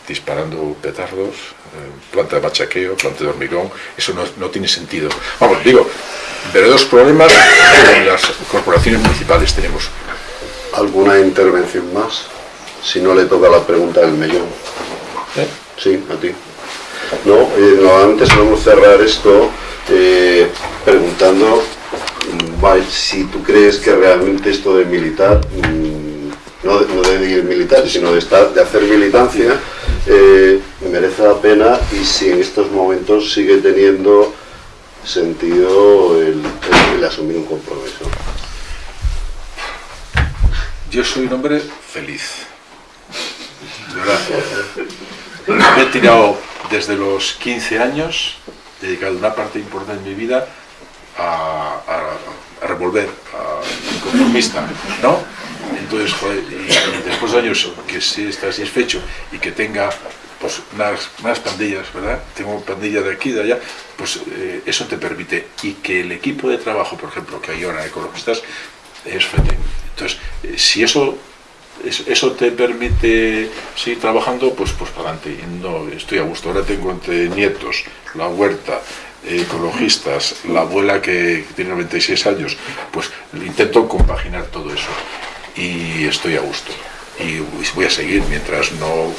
disparando petardos, planta de machaqueo, planta de hormigón, eso no, no tiene sentido. Vamos, digo, verdaderos problemas en las corporaciones municipales tenemos. ¿Alguna intervención más? Si no le toca la pregunta del mellón. ¿Eh? Sí, a ti. No, eh, normalmente solemos cerrar esto eh, preguntando vale, si tú crees que realmente esto de militar, mmm, no, de, no de ir militar, sino de, estar, de hacer militancia, eh, merece la pena y si en estos momentos sigue teniendo sentido el, asumir un compromiso. Yo soy un hombre feliz. Verdad. Me he tirado desde los 15 años, dedicado una parte importante de mi vida a, a, a revolver, a conformista, ¿no? Y después de años que sí está satisfecho y que tenga pues unas, unas pandillas, ¿verdad? Tengo pandilla de aquí, de allá, pues eh, eso te permite. Y que el equipo de trabajo, por ejemplo, que hay ahora ecologistas, es FETE. Entonces, eh, si eso, eso te permite seguir trabajando, pues, pues para adelante. No, estoy a gusto. Ahora tengo entre nietos, la huerta, ecologistas, la abuela que tiene 96 años, pues intento compaginar todo eso y estoy a gusto. Y voy a seguir mientras no,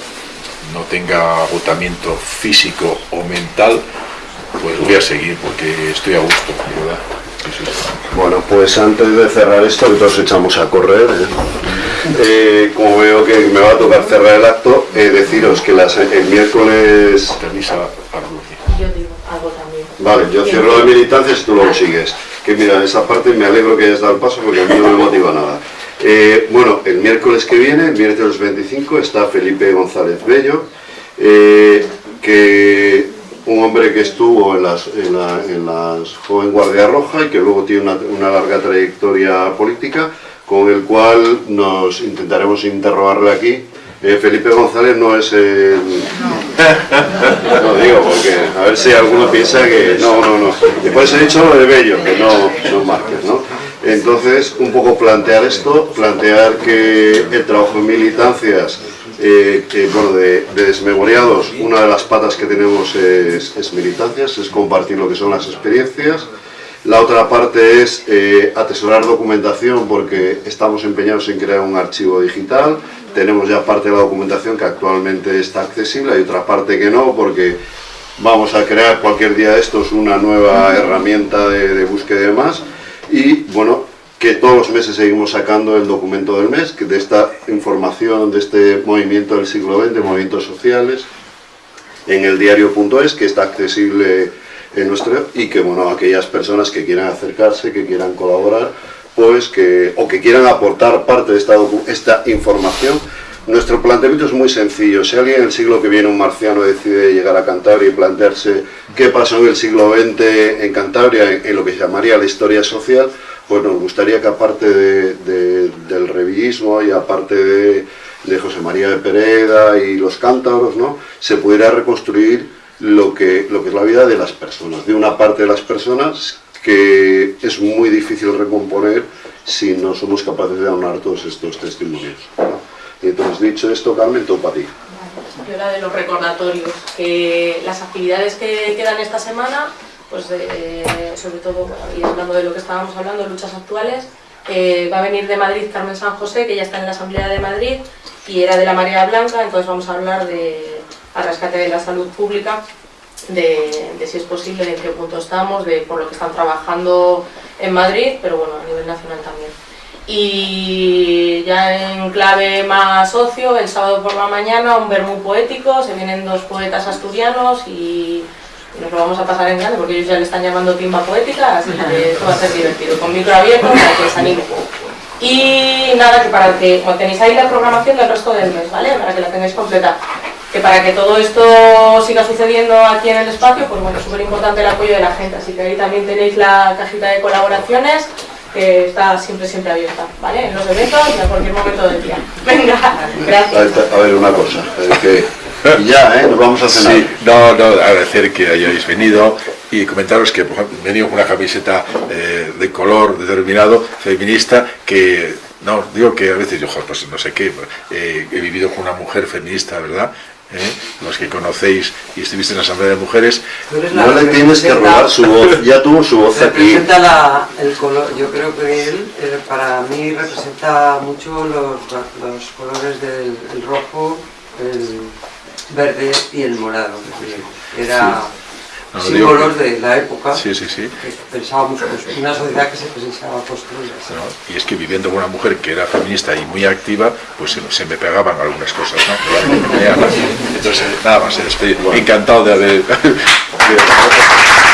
no tenga agotamiento físico o mental, pues voy a seguir porque estoy a gusto, ¿verdad? Sí, sí. Bueno, pues antes de cerrar esto, que todos echamos a correr, ¿eh? Eh, como veo que me va a tocar cerrar el acto, eh, deciros que las, el miércoles... Permisa Yo digo algo también. Vale, yo cierro la militancia si tú lo sigues. Que mira, esa parte me alegro que hayas dado el paso porque a mí no me motiva nada. Eh, bueno, el miércoles que viene, el miércoles 25, está Felipe González Bello, eh, que un hombre que estuvo en las, en la, en las Joven Guardia Roja y que luego tiene una, una larga trayectoria política, con el cual nos intentaremos interrogarle aquí. Eh, Felipe González no es el... No digo, porque a ver si alguno piensa que... No, no, no. Después he dicho lo de Bello, que no, no ¿no? Entonces, un poco plantear esto, plantear que el trabajo en militancias eh, bueno, de, de, desmemoriados, una de las patas que tenemos es, militancias, es compartir lo que son las experiencias. La otra parte es eh, atesorar documentación porque estamos empeñados en crear un archivo digital. Tenemos ya parte de la documentación que actualmente está accesible, hay otra parte que no porque vamos a crear cualquier día de estos una nueva herramienta de búsqueda y demás. Y bueno, que todos los meses seguimos sacando el documento del mes, que de esta información, de este movimiento del siglo XX, movimientos sociales, en el diario.es, que está accesible en nuestro, y que, bueno, aquellas personas que quieran acercarse, que quieran colaborar, pues que, o que quieran aportar parte de esta, esta información, nuestro planteamiento es muy sencillo. Si alguien en el siglo que viene, un marciano, decide llegar a Cantabria y plantearse qué pasó en el siglo XX en Cantabria, en, lo que se llamaría la historia social, pues nos gustaría que aparte de, del revillismo y aparte de, de, José María de Pereda y los cántabros, ¿no? se pudiera reconstruir lo que, lo que es la vida de las personas, de una parte de las personas que es muy difícil recomponer si no somos capaces de aunar todos estos testimonios. Entonces, dicho esto, Carmen, todo para ti. Yo era de los recordatorios, que las actividades que quedan esta semana pues eh, sobre todo, y hablando de lo que estábamos hablando, luchas actuales, eh, va a venir de Madrid Carmen San José, que ya está en la Asamblea de Madrid, y era de la Marea Blanca, entonces vamos a hablar de al rescate de la salud pública, de, de, si es posible, de en qué punto estamos, de por lo que están trabajando en Madrid, pero bueno, a nivel nacional también. Y ya en clave más socio, el sábado por la mañana, un vermú poético, se vienen dos poetas asturianos y nos lo vamos a pasar en grande porque ellos ya le están llamando timba poética, así que esto va a ser divertido, con micro abierto para que se anime. Y nada, que para que, como tenéis ahí la programación del resto del mes, ¿vale? Para que la tengáis completa. Que para que todo esto siga sucediendo aquí en el espacio, pues bueno, es súper importante el apoyo de la gente, así que ahí también tenéis la cajita de colaboraciones, que está siempre, siempre abierta, ¿vale? En los eventos y a cualquier momento del día. Venga, gracias. A ver, una cosa, es que ya, ¿eh? Nos vamos a cenar. Sí, no, no, agradecer que hayáis venido y comentaros que por ejemplo, he venido con una camiseta eh, de color determinado, feminista, que, no, digo que a veces yo, pues no sé qué, eh, he vivido con una mujer feminista, ¿verdad? ¿Eh? los que conocéis y estuviste en la Asamblea de Mujeres. No le tienes que robar su voz, ya tuvo su voz aquí. La, el color, yo creo que él, eh, para mí representa mucho los, los colores del el rojo, el verde y el morado. Era sí. Símbolos de la época. Sí, sí, sí. Que pensábamos, pues, una sociedad que se pensaba construir. No, y es que viviendo con una mujer que era feminista y muy activa, pues se, se me pegaban algunas cosas, ¿no? Entonces, nada más. Bueno. Encantado de haber...